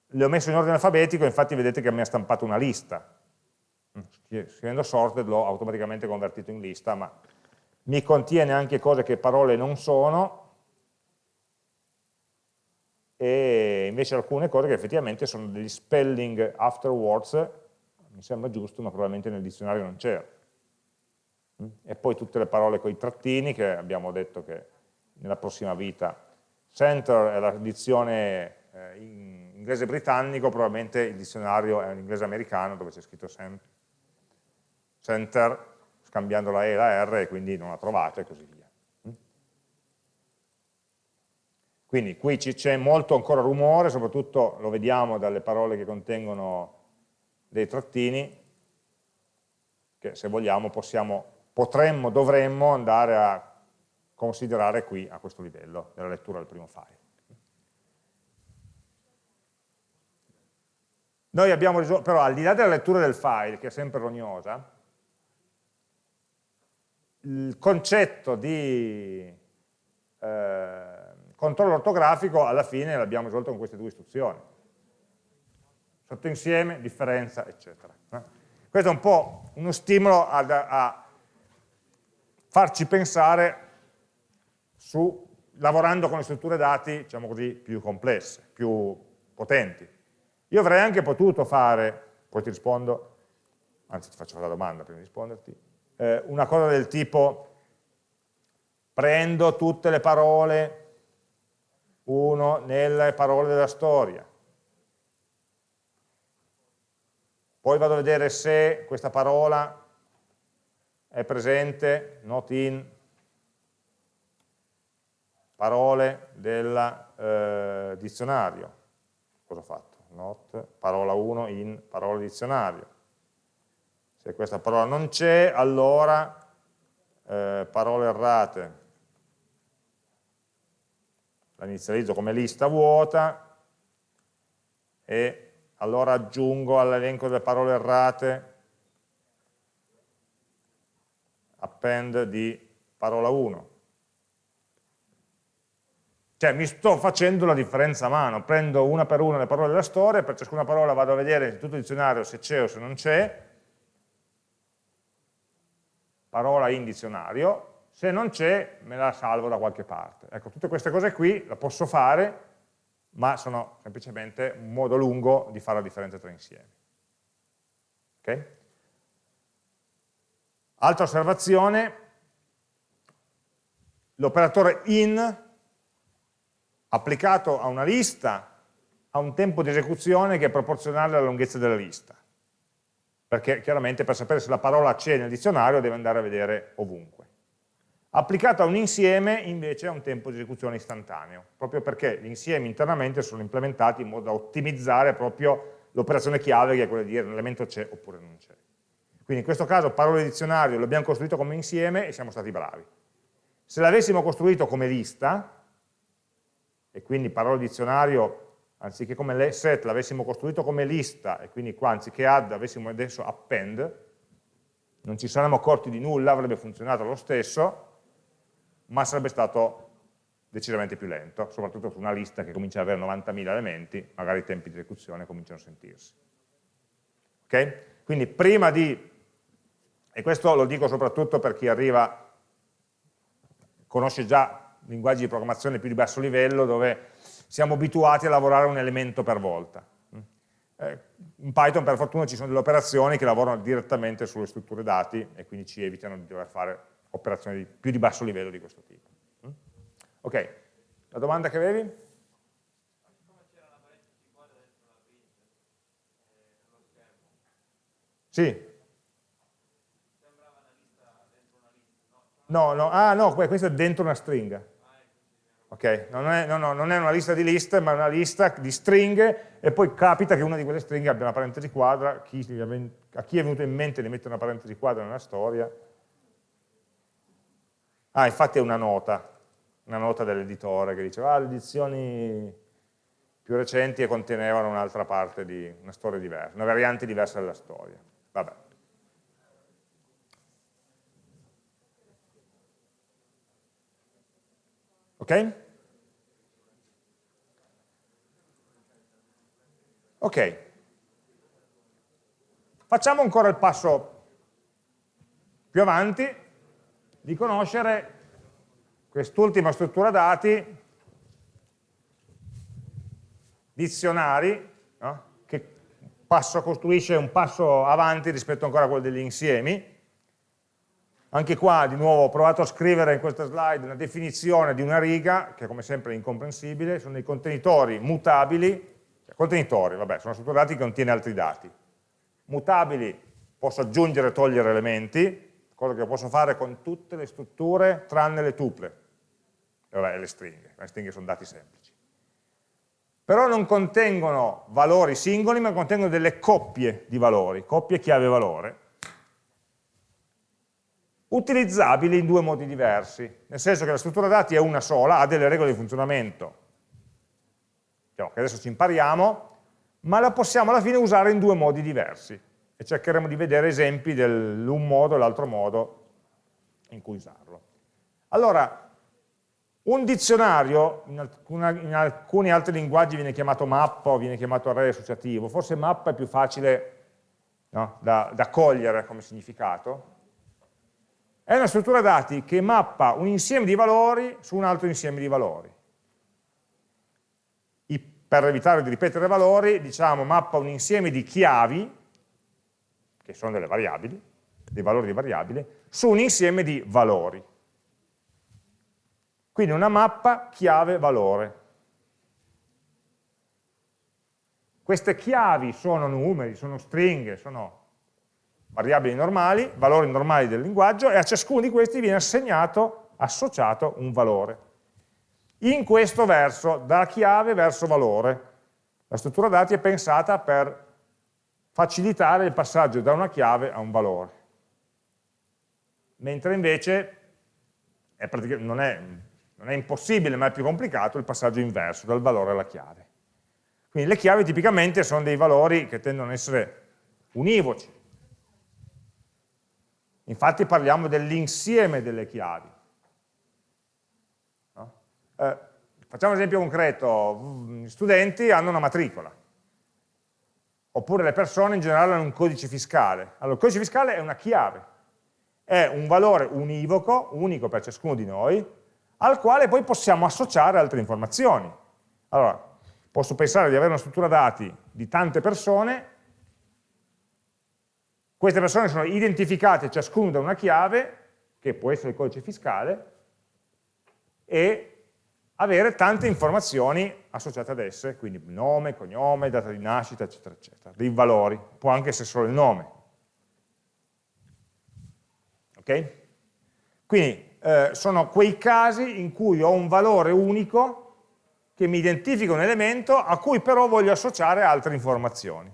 le ho messo in ordine alfabetico, infatti vedete che mi ha stampato una lista, scrivendo sorted l'ho automaticamente convertito in lista, ma mi contiene anche cose che parole non sono, e invece alcune cose che effettivamente sono degli spelling afterwards, mi sembra giusto, ma probabilmente nel dizionario non c'era. E poi tutte le parole con i trattini, che abbiamo detto che nella prossima vita, center è la dizione eh, in inglese britannico, probabilmente il dizionario è in inglese americano, dove c'è scritto center, scambiando la E e la R, e quindi non la trovate, e così via. Quindi qui c'è molto ancora rumore, soprattutto lo vediamo dalle parole che contengono dei trattini, che se vogliamo possiamo, potremmo, dovremmo andare a considerare qui a questo livello della lettura del primo file. Noi abbiamo risolto, però al di là della lettura del file, che è sempre rognosa, il concetto di eh, controllo ortografico alla fine l'abbiamo risolto con queste due istruzioni. Sottoinsieme, differenza, eccetera. Eh? Questo è un po' uno stimolo ad, a farci pensare su, lavorando con le strutture dati, diciamo così, più complesse, più potenti. Io avrei anche potuto fare, poi ti rispondo, anzi ti faccio la domanda prima di risponderti, eh, una cosa del tipo prendo tutte le parole uno nelle parole della storia. Poi vado a vedere se questa parola è presente, not in, parole del eh, dizionario. Cosa ho fatto? Not, parola 1 in parola dizionario. Se questa parola non c'è, allora eh, parole errate la inizializzo come lista vuota e allora aggiungo all'elenco delle parole errate append di parola 1. Cioè mi sto facendo la differenza a mano, prendo una per una le parole della storia, per ciascuna parola vado a vedere in tutto il dizionario se c'è o se non c'è, parola in dizionario, se non c'è me la salvo da qualche parte. Ecco, tutte queste cose qui la posso fare, ma sono semplicemente un modo lungo di fare la differenza tra insiemi. Okay? Altra osservazione, l'operatore in applicato a una lista ha un tempo di esecuzione che è proporzionale alla lunghezza della lista, perché chiaramente per sapere se la parola c'è nel dizionario deve andare a vedere ovunque. Applicato a un insieme invece ha un tempo di esecuzione istantaneo, proprio perché gli insiemi internamente sono implementati in modo da ottimizzare proprio l'operazione chiave che è quella di dire l'elemento c'è oppure non c'è. Quindi in questo caso parole dizionario l'abbiamo costruito come insieme e siamo stati bravi. Se l'avessimo costruito come lista, e quindi parole dizionario anziché come set l'avessimo costruito come lista, e quindi qua anziché add avessimo adesso append, non ci saremmo accorti di nulla, avrebbe funzionato lo stesso, ma sarebbe stato decisamente più lento, soprattutto su una lista che comincia ad avere 90.000 elementi, magari i tempi di esecuzione cominciano a sentirsi. Ok? Quindi prima di, e questo lo dico soprattutto per chi arriva, conosce già linguaggi di programmazione più di basso livello, dove siamo abituati a lavorare un elemento per volta. Eh, in Python per fortuna ci sono delle operazioni che lavorano direttamente sulle strutture dati e quindi ci evitano di dover fare operazioni di, più di basso livello di questo tipo. Mm? Ok, la domanda che avevi? Sì. No, no, ah no, questo è dentro una stringa. Ok, non è, no, no, non è una lista di liste, ma una lista di stringhe e poi capita che una di quelle stringhe abbia una parentesi quadra, a chi è venuto in mente di mettere una parentesi quadra nella storia, Ah, infatti è una nota, una nota dell'editore che diceva ah, le edizioni più recenti contenevano un'altra parte di una storia diversa, una variante diversa della storia. Vabbè. Ok? Ok. Facciamo ancora il passo più avanti di conoscere quest'ultima struttura dati, dizionari, no? che passo, costruisce un passo avanti rispetto ancora a quello degli insiemi, anche qua di nuovo ho provato a scrivere in questa slide una definizione di una riga, che come sempre è incomprensibile, sono dei contenitori mutabili, cioè contenitori, vabbè, sono strutture dati che contiene altri dati. Mutabili, posso aggiungere e togliere elementi, cosa che posso fare con tutte le strutture tranne le tuple, e vabbè, le stringhe, le stringhe sono dati semplici. Però non contengono valori singoli, ma contengono delle coppie di valori, coppie chiave valore, utilizzabili in due modi diversi, nel senso che la struttura dati è una sola, ha delle regole di funzionamento, diciamo, che adesso ci impariamo, ma la possiamo alla fine usare in due modi diversi e cercheremo di vedere esempi dell'un modo e l'altro modo in cui usarlo. Allora, un dizionario, in, alcuna, in, alcuni altri linguaggi viene chiamato mappa o viene chiamato array associativo, forse mappa è più facile no, da, da cogliere come significato, è una struttura dati che mappa un insieme di valori su un altro insieme di valori. I, per evitare di ripetere valori, diciamo mappa un insieme di chiavi, che sono delle variabili, dei valori di variabili, su un insieme di valori. Quindi una mappa chiave-valore. Queste chiavi sono numeri, sono stringhe, sono variabili normali, valori normali del linguaggio, e a ciascuno di questi viene assegnato, associato un valore. In questo verso, da chiave verso valore. La struttura dati è pensata per facilitare il passaggio da una chiave a un valore. Mentre invece è non, è, non è impossibile, ma è più complicato il passaggio inverso, dal valore alla chiave. Quindi le chiavi tipicamente sono dei valori che tendono ad essere univoci, Infatti parliamo dell'insieme delle chiavi. No? Eh, facciamo un esempio concreto, gli studenti hanno una matricola, oppure le persone in generale hanno un codice fiscale. Allora, il codice fiscale è una chiave, è un valore univoco, unico per ciascuno di noi, al quale poi possiamo associare altre informazioni. Allora, posso pensare di avere una struttura dati di tante persone queste persone sono identificate ciascuno da una chiave, che può essere il codice fiscale, e avere tante informazioni associate ad esse, quindi nome, cognome, data di nascita, eccetera, eccetera, dei valori, può anche essere solo il nome. Ok? Quindi eh, sono quei casi in cui ho un valore unico che mi identifica un elemento a cui però voglio associare altre informazioni.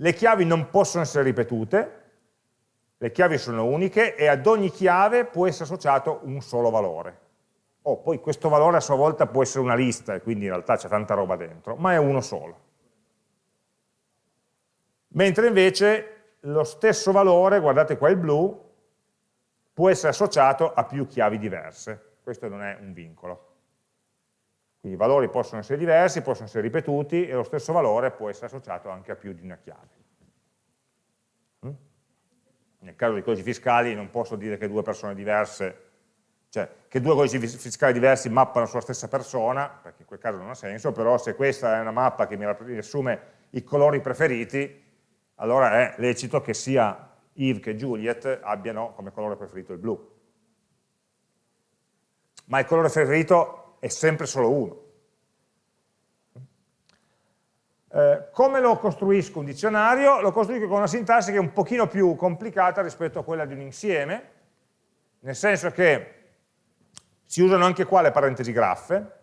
Le chiavi non possono essere ripetute, le chiavi sono uniche e ad ogni chiave può essere associato un solo valore. Oh, poi questo valore a sua volta può essere una lista, e quindi in realtà c'è tanta roba dentro, ma è uno solo. Mentre invece lo stesso valore, guardate qua il blu, può essere associato a più chiavi diverse. Questo non è un vincolo. Quindi i valori possono essere diversi, possono essere ripetuti e lo stesso valore può essere associato anche a più di una chiave. Mm? Nel caso dei codici fiscali non posso dire che due persone diverse, cioè che due codici fiscali diversi mappano sulla stessa persona, perché in quel caso non ha senso, però se questa è una mappa che mi riassume i colori preferiti, allora è lecito che sia Yves che Juliet abbiano come colore preferito il blu. Ma il colore preferito è sempre solo uno. Eh, come lo costruisco un dizionario? Lo costruisco con una sintassi che è un pochino più complicata rispetto a quella di un insieme, nel senso che si usano anche qua le parentesi graffe,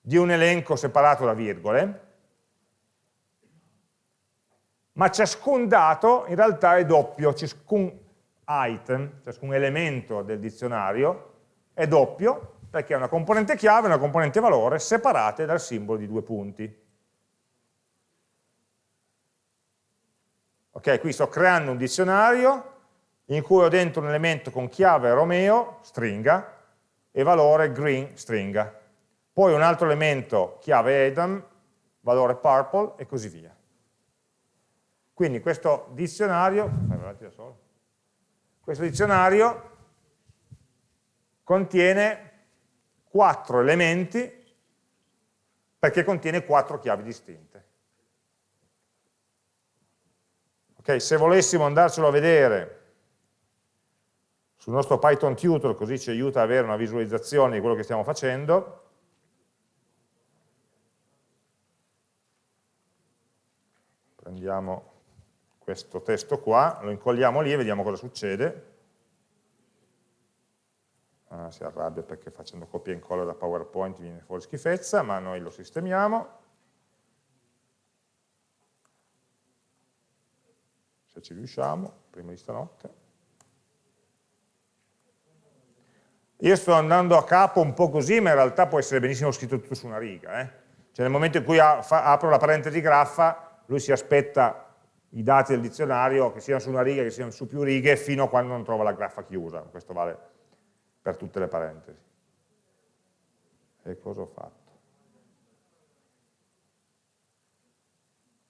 di un elenco separato da virgole, ma ciascun dato in realtà è doppio, ciascun item, ciascun elemento del dizionario è doppio perché è una componente chiave e una componente valore separate dal simbolo di due punti. Ok, qui sto creando un dizionario in cui ho dentro un elemento con chiave Romeo, stringa, e valore green, stringa. Poi un altro elemento, chiave Adam, valore purple, e così via. Quindi questo dizionario, questo dizionario contiene quattro elementi perché contiene quattro chiavi distinte. Okay, se volessimo andarcelo a vedere sul nostro Python tutor, così ci aiuta ad avere una visualizzazione di quello che stiamo facendo, prendiamo questo testo qua, lo incolliamo lì e vediamo cosa succede. Ah, si arrabbia perché facendo copia e incolla da PowerPoint viene fuori schifezza, ma noi lo sistemiamo. Se ci riusciamo, prima di stanotte. Io sto andando a capo un po' così, ma in realtà può essere benissimo scritto tutto su una riga. Eh? Cioè nel momento in cui apro la parentesi graffa, lui si aspetta i dati del dizionario che siano su una riga, che siano su più righe, fino a quando non trova la graffa chiusa. Questo vale per tutte le parentesi. E cosa ho fatto?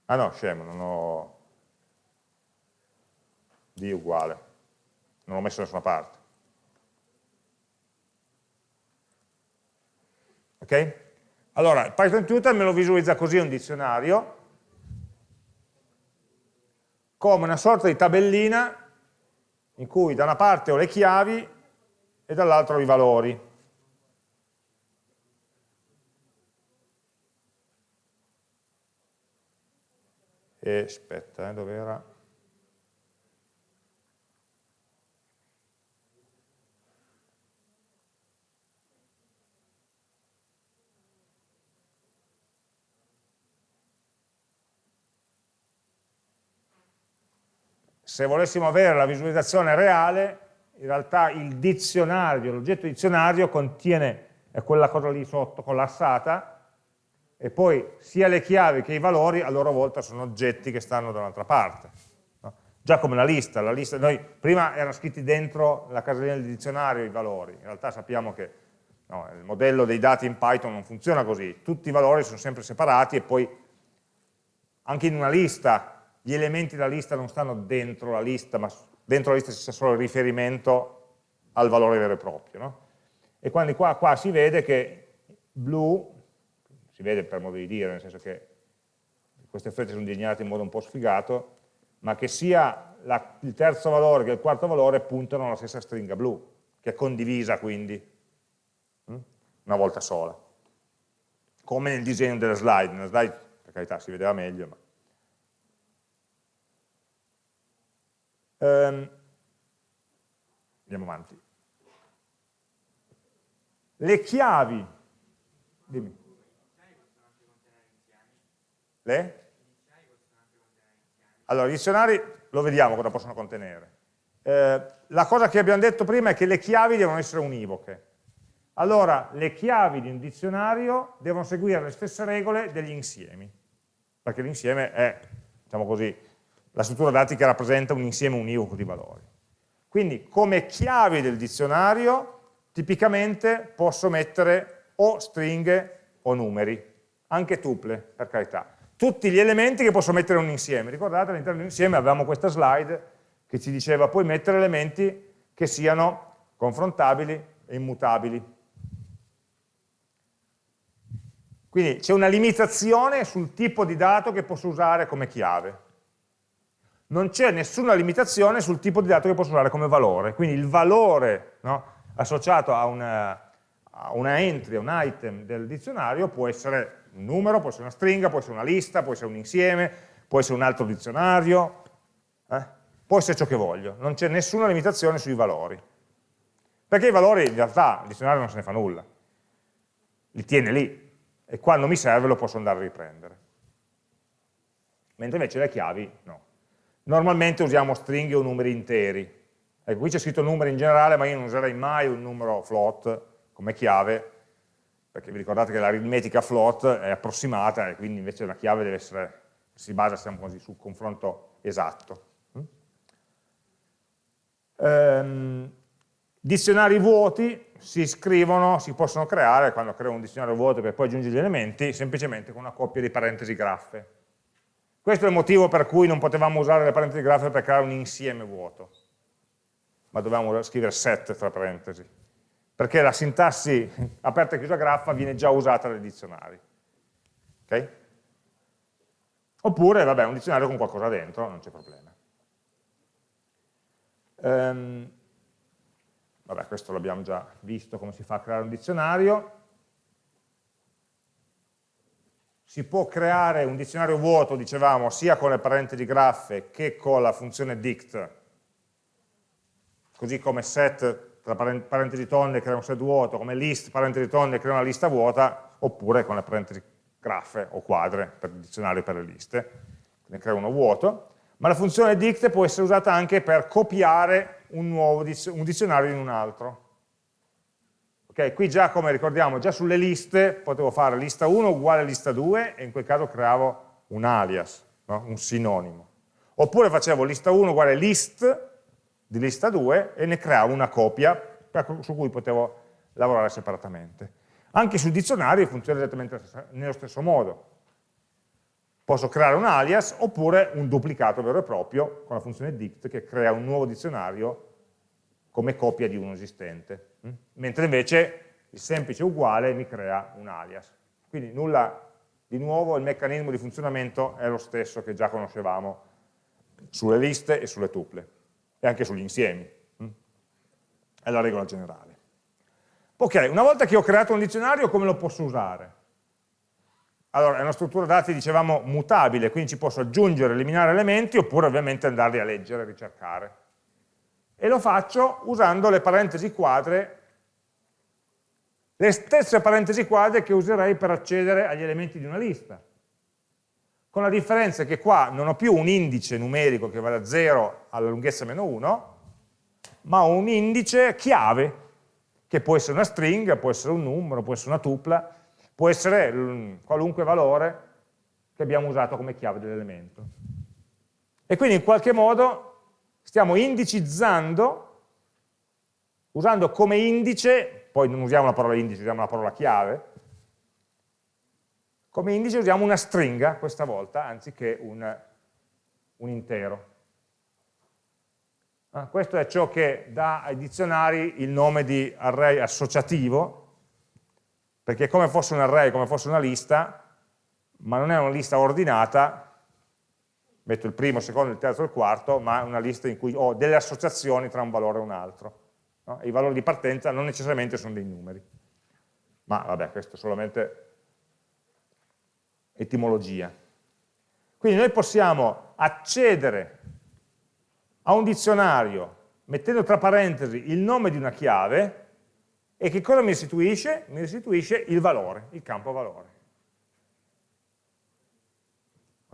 Ah no, scemo, non ho D uguale, non l'ho messo da nessuna parte. Ok? Allora, il Python Tutor me lo visualizza così un dizionario, come una sorta di tabellina in cui da una parte ho le chiavi e dall'altro i valori. E aspetta, eh, dove era? se volessimo avere la visualizzazione reale, in realtà il dizionario, l'oggetto dizionario contiene quella cosa lì sotto collassata e poi sia le chiavi che i valori a loro volta sono oggetti che stanno da un'altra parte. No? Già come la lista, la lista, noi prima erano scritti dentro la casellina del dizionario i valori, in realtà sappiamo che no, il modello dei dati in Python non funziona così, tutti i valori sono sempre separati e poi anche in una lista gli elementi della lista non stanno dentro la lista, ma dentro la lista c'è solo il riferimento al valore vero e proprio. No? E quindi qua, qua si vede che blu, si vede per modo di dire, nel senso che queste frecce sono disegnate in modo un po' sfigato, ma che sia la, il terzo valore che il quarto valore puntano alla stessa stringa blu, che è condivisa quindi hm? una volta sola. Come nel disegno della slide, nella slide per carità si vedeva meglio, ma Um, andiamo avanti. Le chiavi, dimmi. Le? Allora, i dizionari lo vediamo cosa possono contenere. Eh, la cosa che abbiamo detto prima è che le chiavi devono essere univoche. Allora, le chiavi di un dizionario devono seguire le stesse regole degli insiemi, perché l'insieme è, diciamo così, la struttura dati che rappresenta un insieme univoco di valori. Quindi come chiavi del dizionario tipicamente posso mettere o stringhe o numeri, anche tuple, per carità. Tutti gli elementi che posso mettere in un insieme. Ricordate all'interno di un insieme avevamo questa slide che ci diceva puoi mettere elementi che siano confrontabili e immutabili. Quindi c'è una limitazione sul tipo di dato che posso usare come chiave non c'è nessuna limitazione sul tipo di dato che posso usare come valore, quindi il valore no, associato a una, a una, entry, a un item del dizionario può essere un numero, può essere una stringa, può essere una lista, può essere un insieme, può essere un altro dizionario, eh? può essere ciò che voglio, non c'è nessuna limitazione sui valori, perché i valori in realtà il dizionario non se ne fa nulla, li tiene lì e quando mi serve lo posso andare a riprendere, mentre invece le chiavi no normalmente usiamo stringhe o numeri interi. Ecco, qui c'è scritto numeri in generale, ma io non userei mai un numero float come chiave, perché vi ricordate che l'aritmetica float è approssimata e quindi invece una chiave deve essere, si basa diciamo così, sul confronto esatto. Ehm, dizionari vuoti si scrivono, si possono creare, quando creo un dizionario vuoto per poi aggiungere gli elementi, semplicemente con una coppia di parentesi graffe. Questo è il motivo per cui non potevamo usare le parentesi graffe per creare un insieme vuoto, ma dovevamo scrivere set tra parentesi, perché la sintassi aperta e chiusa graffa viene già usata nei dizionari. Okay? Oppure, vabbè, un dizionario con qualcosa dentro, non c'è problema. Um, vabbè, questo l'abbiamo già visto, come si fa a creare un dizionario. Si può creare un dizionario vuoto, dicevamo, sia con le parentesi graffe che con la funzione dict, così come set tra parentesi tonde crea un set vuoto, come list parentesi tonde crea una lista vuota, oppure con le parentesi graffe o quadre per il dizionario per le liste, ne crea uno vuoto, ma la funzione dict può essere usata anche per copiare un, nuovo, un dizionario in un altro. Okay, qui già, come ricordiamo, già sulle liste potevo fare lista 1 uguale lista 2 e in quel caso creavo un alias, no? un sinonimo. Oppure facevo lista 1 uguale list di lista 2 e ne creavo una copia su cui potevo lavorare separatamente. Anche sul dizionario funziona esattamente nello stesso modo. Posso creare un alias oppure un duplicato vero e proprio con la funzione dict che crea un nuovo dizionario come copia di uno esistente. Mm? Mentre invece il semplice uguale mi crea un alias. Quindi nulla di nuovo, il meccanismo di funzionamento è lo stesso che già conoscevamo sulle liste e sulle tuple, e anche sugli insiemi. Mm? È la regola generale. Ok, una volta che ho creato un dizionario, come lo posso usare? Allora, è una struttura dati, dicevamo, mutabile, quindi ci posso aggiungere, eliminare elementi, oppure ovviamente andarli a leggere, ricercare e lo faccio usando le parentesi quadre, le stesse parentesi quadre che userei per accedere agli elementi di una lista. Con la differenza che qua non ho più un indice numerico che va da 0 alla lunghezza meno 1, ma ho un indice chiave, che può essere una stringa, può essere un numero, può essere una tupla, può essere qualunque valore che abbiamo usato come chiave dell'elemento. E quindi in qualche modo stiamo indicizzando, usando come indice, poi non usiamo la parola indice, usiamo la parola chiave, come indice usiamo una stringa questa volta, anziché un, un intero. Ah, questo è ciò che dà ai dizionari il nome di array associativo, perché è come fosse un array, come fosse una lista, ma non è una lista ordinata, metto il primo, il secondo, il terzo e il quarto, ma una lista in cui ho delle associazioni tra un valore e un altro. No? I valori di partenza non necessariamente sono dei numeri. Ma vabbè, questo è solamente etimologia. Quindi noi possiamo accedere a un dizionario mettendo tra parentesi il nome di una chiave e che cosa mi restituisce? Mi restituisce il valore, il campo valore.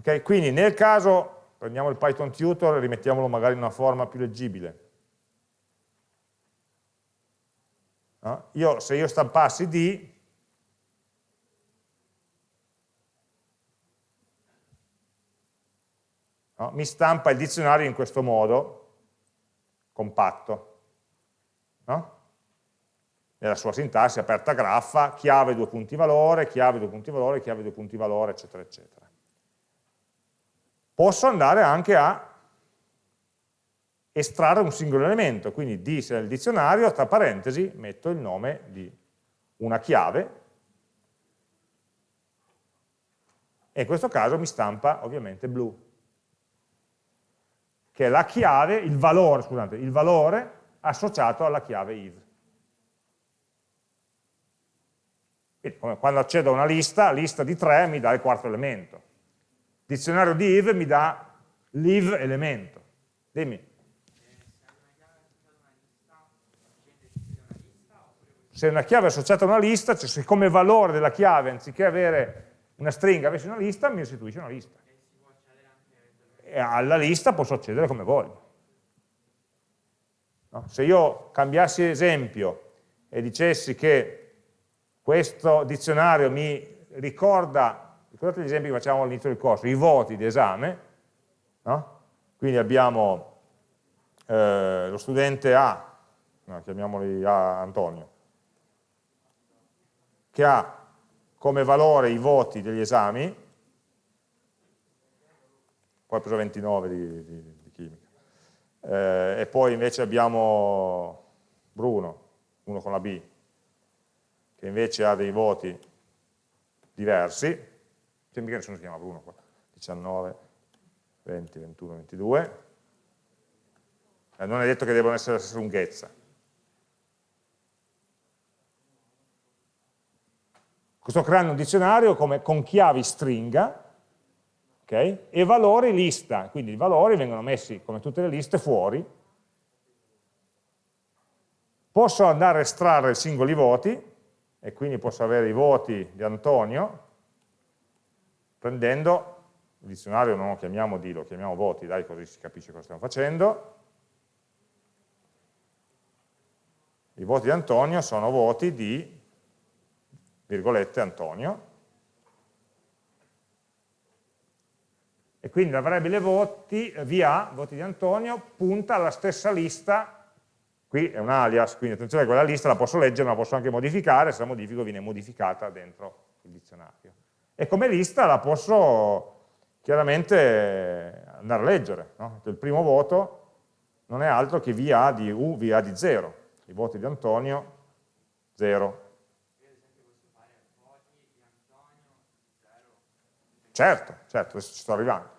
Okay? Quindi nel caso, prendiamo il Python tutor e rimettiamolo magari in una forma più leggibile. No? Io, se io stampassi D, no? mi stampa il dizionario in questo modo, compatto. No? Nella sua sintassi, aperta graffa, chiave due punti valore, chiave due punti valore, chiave due punti valore, eccetera, eccetera posso andare anche a estrarre un singolo elemento, quindi di se nel dizionario, tra parentesi, metto il nome di una chiave, e in questo caso mi stampa ovviamente blu, che è la chiave, il valore, scusate, il valore associato alla chiave if. Quindi, quando accedo a una lista, lista di 3 mi dà il quarto elemento dizionario di if mi dà live elemento. Dimmi. Se una chiave è associata a una lista, cioè se come valore della chiave, anziché avere una stringa, avessi una lista, mi restituisce una lista. E alla lista posso accedere come voglio. No? Se io cambiassi esempio e dicessi che questo dizionario mi ricorda Ricordate gli esempi che facciamo all'inizio del corso, i voti di esame, no? quindi abbiamo, eh, lo studente A, no, chiamiamoli A Antonio, che ha come valore i voti degli esami, poi ho preso 29 di, di, di chimica, eh, e poi invece abbiamo Bruno, uno con la B, che invece ha dei voti diversi, sembra che nessuno si chiama Bruno qua, 19, 20, 21, 22, eh, non è detto che debbano essere la stessa lunghezza. Sto creando un dizionario come, con chiavi stringa okay, e valori lista, quindi i valori vengono messi come tutte le liste fuori. Posso andare a estrarre singoli voti e quindi posso avere i voti di Antonio prendendo il dizionario non lo chiamiamo D, lo chiamiamo voti, dai così si capisce cosa stiamo facendo, I voti di Antonio sono voti di, virgolette, Antonio. E quindi la variabile voti, VA, voti di Antonio, punta alla stessa lista, qui è un alias, quindi attenzione quella lista la posso leggere, ma la posso anche modificare, se la modifico viene modificata dentro il dizionario. E come lista la posso chiaramente andare a leggere. No? Il primo voto non è altro che VA di U, VA di 0 i voti di Antonio 0. Certo, certo, adesso ci sto arrivando.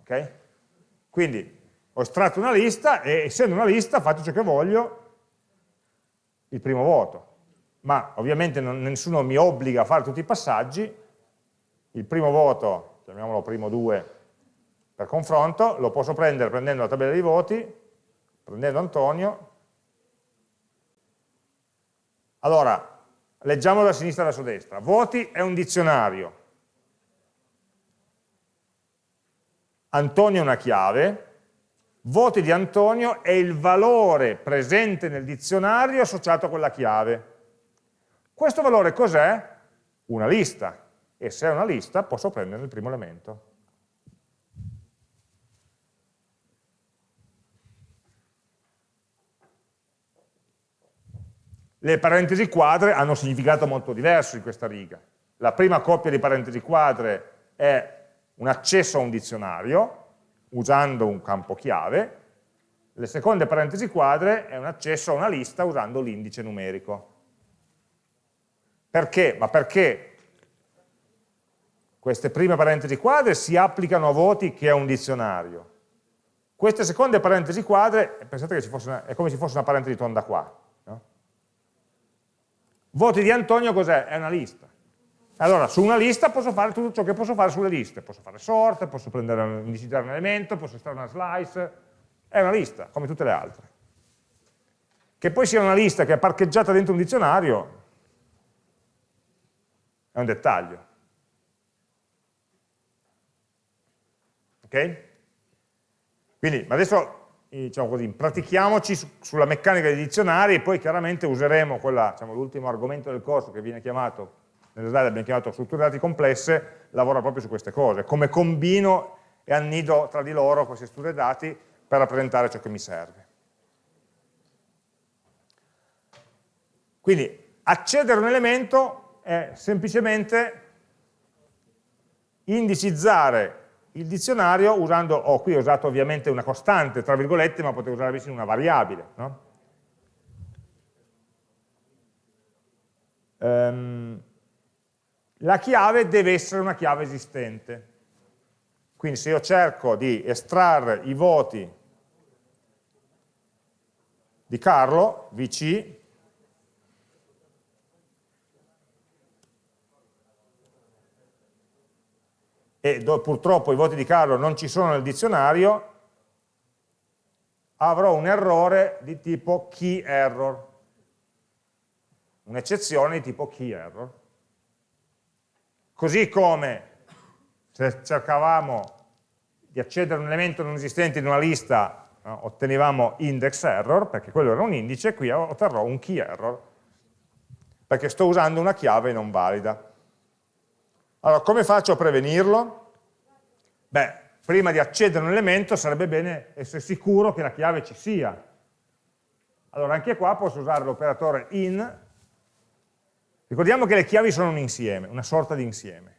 Ok? Quindi ho estratto una lista e essendo una lista faccio ciò che voglio il primo voto. Ma ovviamente non, nessuno mi obbliga a fare tutti i passaggi. Il primo voto, chiamiamolo primo 2 per confronto, lo posso prendere prendendo la tabella dei voti prendendo Antonio. Allora, leggiamo da sinistra verso destra. Voti è un dizionario. Antonio è una chiave. Voti di Antonio è il valore presente nel dizionario associato a quella chiave. Questo valore cos'è? Una lista. E se è una lista posso prendere il primo elemento. Le parentesi quadre hanno un significato molto diverso in questa riga. La prima coppia di parentesi quadre è un accesso a un dizionario usando un campo chiave, le seconde parentesi quadre è un accesso a una lista usando l'indice numerico. Perché? Ma perché queste prime parentesi quadre si applicano a voti che è un dizionario. Queste seconde parentesi quadre, pensate che una, è come se fosse una parentesi tonda qua, Voti di Antonio cos'è? È una lista. Allora, su una lista posso fare tutto ciò che posso fare sulle liste. Posso fare sort, posso prendere, indicizzare un elemento, posso estrarre una slice. È una lista, come tutte le altre. Che poi sia una lista che è parcheggiata dentro un dizionario è un dettaglio. Ok? Quindi, adesso diciamo così, pratichiamoci su, sulla meccanica dei dizionari e poi chiaramente useremo diciamo, l'ultimo argomento del corso che viene chiamato, nelle slide abbiamo chiamato strutture dati complesse, lavora proprio su queste cose, come combino e annido tra di loro queste strutture dati per rappresentare ciò che mi serve. Quindi accedere a un elemento è semplicemente indicizzare il dizionario usando, oh, qui ho usato ovviamente una costante, tra virgolette, ma potevo usare invece una variabile. No? Um, la chiave deve essere una chiave esistente. Quindi se io cerco di estrarre i voti di Carlo, VC, e purtroppo i voti di Carlo non ci sono nel dizionario, avrò un errore di tipo key error, un'eccezione di tipo key error. Così come se cercavamo di accedere a un elemento non esistente in una lista, no, ottenevamo index error, perché quello era un indice, qui otterrò un key error, perché sto usando una chiave non valida. Allora, come faccio a prevenirlo? Beh, prima di accedere a un elemento sarebbe bene essere sicuro che la chiave ci sia. Allora anche qua posso usare l'operatore in, ricordiamo che le chiavi sono un insieme, una sorta di insieme.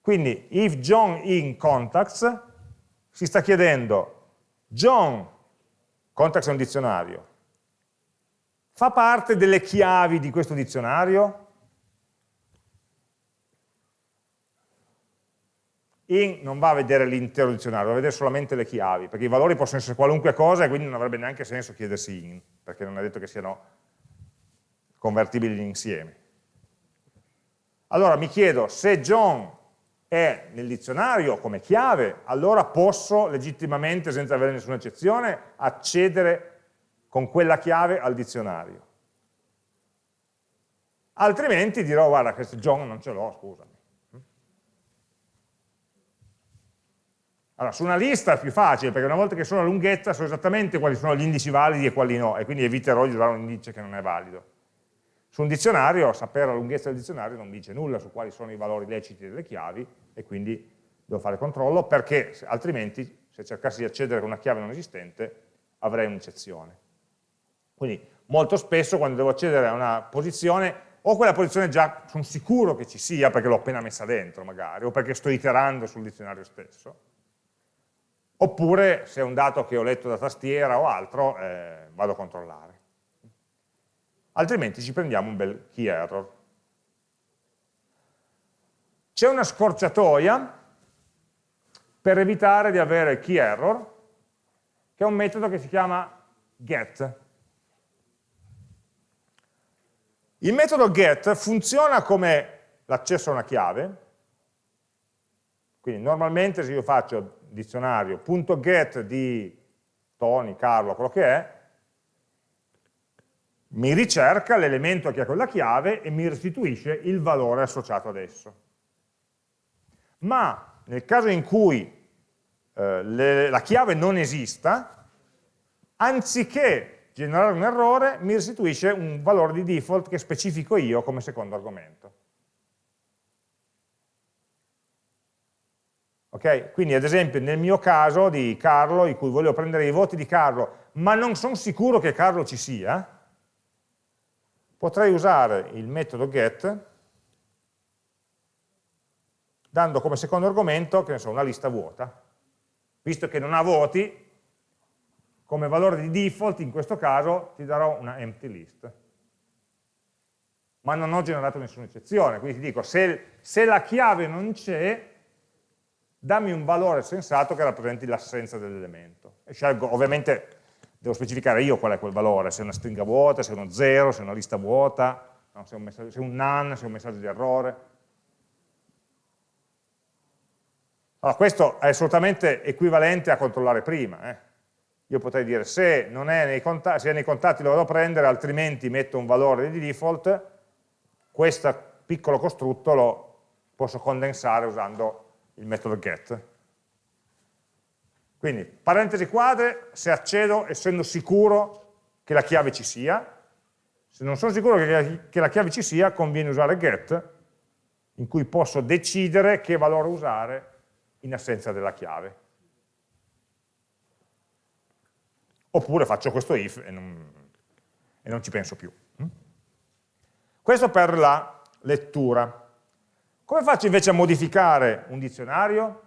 Quindi if John in contacts si sta chiedendo John, contacts è un dizionario, fa parte delle chiavi di questo dizionario? In non va a vedere l'intero dizionario, va a vedere solamente le chiavi, perché i valori possono essere qualunque cosa e quindi non avrebbe neanche senso chiedersi in, perché non è detto che siano convertibili insieme. Allora mi chiedo, se John è nel dizionario come chiave, allora posso legittimamente, senza avere nessuna eccezione, accedere con quella chiave al dizionario. Altrimenti dirò, guarda, questo John non ce l'ho, scusami. Allora, su una lista è più facile, perché una volta che sono a lunghezza so esattamente quali sono gli indici validi e quali no, e quindi eviterò di usare un indice che non è valido. Su un dizionario, sapere la lunghezza del dizionario non dice nulla su quali sono i valori leciti delle chiavi, e quindi devo fare controllo, perché altrimenti, se cercassi di accedere con una chiave non esistente, avrei un'eccezione. Quindi, molto spesso, quando devo accedere a una posizione, o quella posizione già sono sicuro che ci sia, perché l'ho appena messa dentro, magari, o perché sto iterando sul dizionario stesso, oppure se è un dato che ho letto da tastiera o altro, eh, vado a controllare. Altrimenti ci prendiamo un bel key error. C'è una scorciatoia per evitare di avere key error, che è un metodo che si chiama get. Il metodo get funziona come l'accesso a una chiave, quindi normalmente se io faccio dizionario.get di Tony, Carlo, quello che è, mi ricerca l'elemento che ha quella chiave e mi restituisce il valore associato ad esso. Ma nel caso in cui eh, le, la chiave non esista, anziché generare un errore, mi restituisce un valore di default che specifico io come secondo argomento. Okay? Quindi ad esempio nel mio caso di Carlo, in cui volevo prendere i voti di Carlo, ma non sono sicuro che Carlo ci sia, potrei usare il metodo get dando come secondo argomento, che ne so, una lista vuota. Visto che non ha voti, come valore di default in questo caso ti darò una empty list. Ma non ho generato nessuna eccezione, quindi ti dico, se, se la chiave non c'è, dammi un valore sensato che rappresenti l'assenza dell'elemento. Scelgo, ovviamente devo specificare io qual è quel valore, se è una stringa vuota, se è uno zero, se è una lista vuota, no, se, è un se è un none, se è un messaggio di errore. Allora, questo è assolutamente equivalente a controllare prima. Eh. Io potrei dire se, è contatti, se è nei contatti lo vado a prendere, altrimenti metto un valore di default, questo piccolo costrutto lo posso condensare usando il metodo get. Quindi, parentesi quadre, se accedo essendo sicuro che la chiave ci sia, se non sono sicuro che, la chiave ci sia, conviene usare get, in cui posso decidere che valore usare in assenza della chiave. Oppure faccio questo if e non, e non ci penso più. Questo per la lettura. Come faccio invece a modificare un dizionario?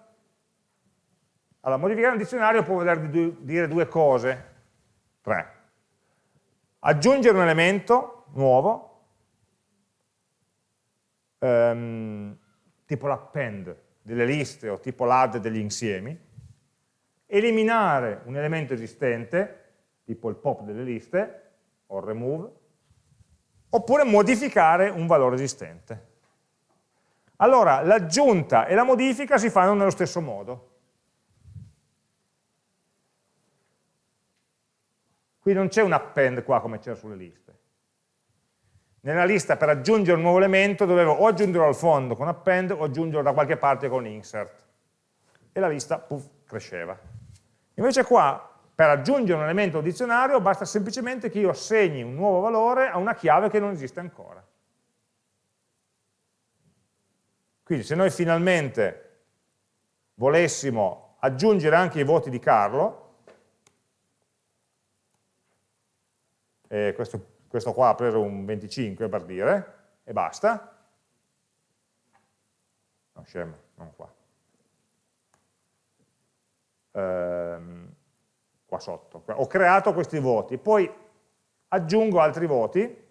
Allora, modificare un dizionario può voler dire due cose, tre. Aggiungere un elemento nuovo, ehm, tipo l'append delle liste o tipo l'add degli insiemi, eliminare un elemento esistente, tipo il pop delle liste, o il remove, oppure modificare un valore esistente. Allora, l'aggiunta e la modifica si fanno nello stesso modo. Qui non c'è un append qua come c'era sulle liste. Nella lista per aggiungere un nuovo elemento dovevo o aggiungerlo al fondo con append o aggiungerlo da qualche parte con insert. E la lista, puff, cresceva. Invece qua, per aggiungere un elemento al dizionario, basta semplicemente che io assegni un nuovo valore a una chiave che non esiste ancora. Quindi se noi finalmente volessimo aggiungere anche i voti di Carlo, e questo, questo qua ha preso un 25 per dire, e basta, no scemo, non qua, ehm, qua sotto, ho creato questi voti, poi aggiungo altri voti,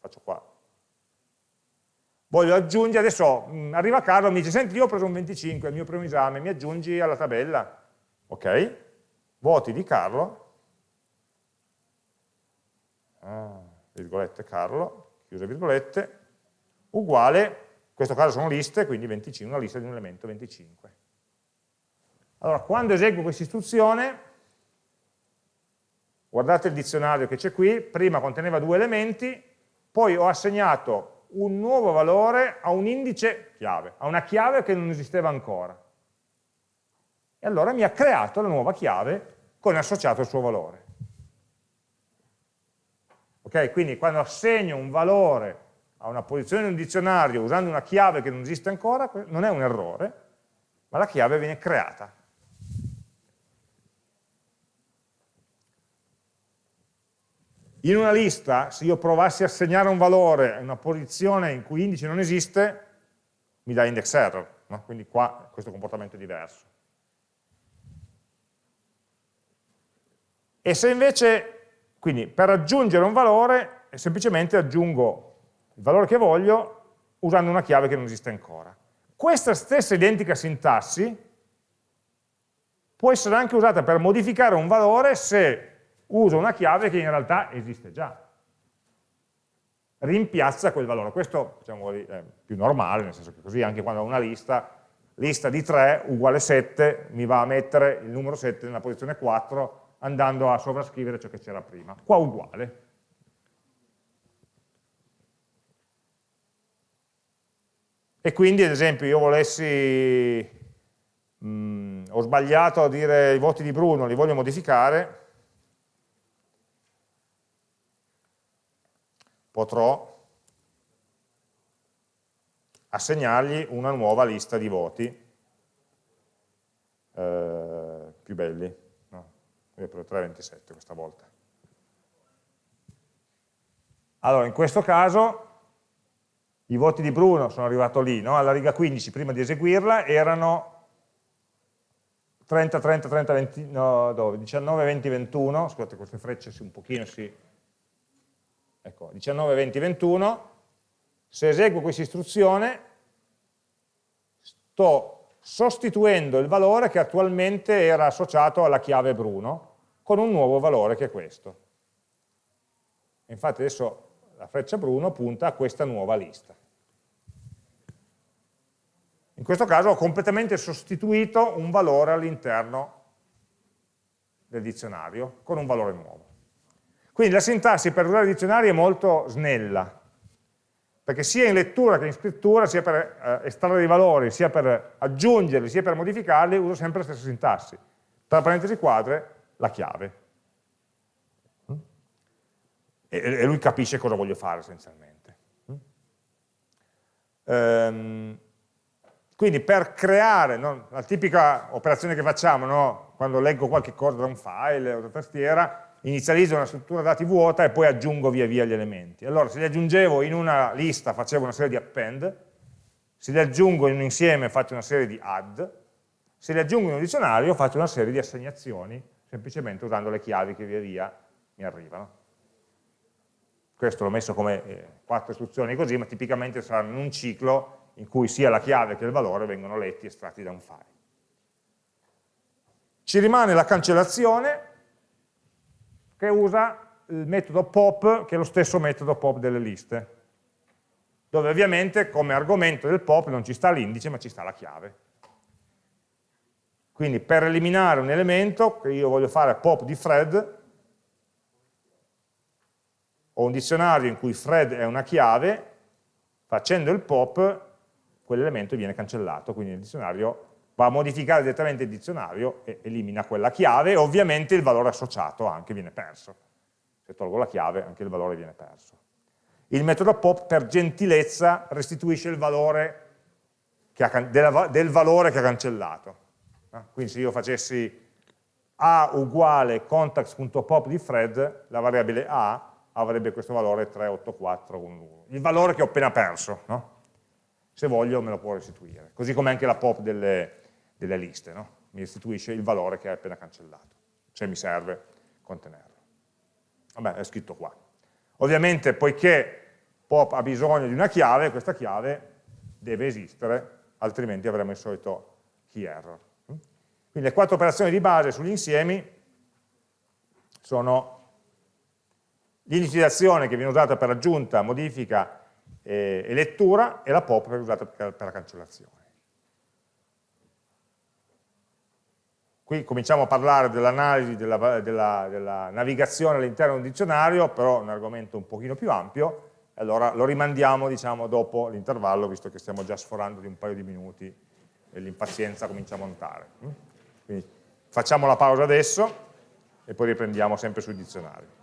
faccio qua, voglio aggiungere, adesso mm, arriva Carlo e mi dice, senti io ho preso un 25, il mio primo esame, mi aggiungi alla tabella, ok, voti di Carlo, ah, virgolette Carlo, chiuse virgolette, uguale, in questo caso sono liste, quindi 25, una lista di un elemento 25. Allora, quando eseguo questa istruzione, guardate il dizionario che c'è qui, prima conteneva due elementi, poi ho assegnato un nuovo valore a un indice chiave, a una chiave che non esisteva ancora. E allora mi ha creato la nuova chiave con associato il suo valore. Ok? Quindi quando assegno un valore a una posizione in un dizionario usando una chiave che non esiste ancora, non è un errore, ma la chiave viene creata. In una lista, se io provassi a assegnare un valore a una posizione in cui indice non esiste, mi dà index error, no? quindi qua questo comportamento è diverso. E se invece, quindi per aggiungere un valore, semplicemente aggiungo il valore che voglio usando una chiave che non esiste ancora. Questa stessa identica sintassi può essere anche usata per modificare un valore se uso una chiave che in realtà esiste già. Rimpiazza quel valore. Questo diciamo, è più normale, nel senso che così anche quando ho una lista, lista di 3 uguale 7 mi va a mettere il numero 7 nella posizione 4 andando a sovrascrivere ciò che c'era prima. Qua uguale. E quindi, ad esempio, io volessi, mh, mm, ho sbagliato a dire i voti di Bruno, li voglio modificare, potrò assegnargli una nuova lista di voti eh, più belli. No, io ho 327 questa volta. Allora, in questo caso i voti di Bruno sono arrivato lì, no? alla riga 15 prima di eseguirla erano 30, 30, 30, 20, no, dove? 19, 20, 21, scusate queste frecce un pochino si... Ecco, 19, 20, 21, se eseguo questa istruzione sto sostituendo il valore che attualmente era associato alla chiave Bruno con un nuovo valore che è questo. Infatti adesso la freccia Bruno punta a questa nuova lista. In questo caso ho completamente sostituito un valore all'interno del dizionario con un valore nuovo. Quindi la sintassi per usare i dizionari è molto snella, perché sia in lettura che in scrittura, sia per eh, estrarre dei valori, sia per aggiungerli, sia per modificarli, uso sempre la stessa sintassi. Tra parentesi quadre, la chiave. E, e lui capisce cosa voglio fare essenzialmente. Um, quindi per creare, no, la tipica operazione che facciamo, no, quando leggo qualche cosa da un file o da tastiera, inizializzo una struttura dati vuota e poi aggiungo via via gli elementi. Allora se li aggiungevo in una lista facevo una serie di append, se li aggiungo in un insieme faccio una serie di add, se li aggiungo in un dizionario faccio una serie di assegnazioni, semplicemente usando le chiavi che via via mi arrivano. Questo l'ho messo come eh, quattro istruzioni così, ma tipicamente saranno in un ciclo in cui sia la chiave che il valore vengono letti e estratti da un file. Ci rimane la cancellazione che usa il metodo pop, che è lo stesso metodo pop delle liste, dove ovviamente come argomento del pop non ci sta l'indice ma ci sta la chiave. Quindi per eliminare un elemento che io voglio fare pop di Fred, ho un dizionario in cui Fred è una chiave, facendo il pop quell'elemento viene cancellato, quindi il dizionario va a modificare direttamente il dizionario e elimina quella chiave ovviamente il valore associato anche viene perso. Se tolgo la chiave anche il valore viene perso. Il metodo pop per gentilezza restituisce il valore ha, del valore che ha cancellato. Quindi se io facessi a uguale context.pop di Fred, la variabile a avrebbe questo valore 38411, il valore che ho appena perso, no? se voglio me lo può restituire, così come anche la pop delle, delle liste, no? mi restituisce il valore che hai appena cancellato, se mi serve contenerlo. Vabbè, è scritto qua. Ovviamente, poiché pop ha bisogno di una chiave, questa chiave deve esistere, altrimenti avremo il solito key error. Quindi le quattro operazioni di base sugli insiemi sono l'inizializzazione che viene usata per aggiunta, modifica e, e lettura e la pop che viene usata per la cancellazione. Qui cominciamo a parlare dell'analisi della, della, della, navigazione all'interno del dizionario, però è un argomento un pochino più ampio, allora lo rimandiamo diciamo, dopo l'intervallo, visto che stiamo già sforando di un paio di minuti e l'impazienza comincia a montare. Quindi facciamo la pausa adesso e poi riprendiamo sempre sul dizionario.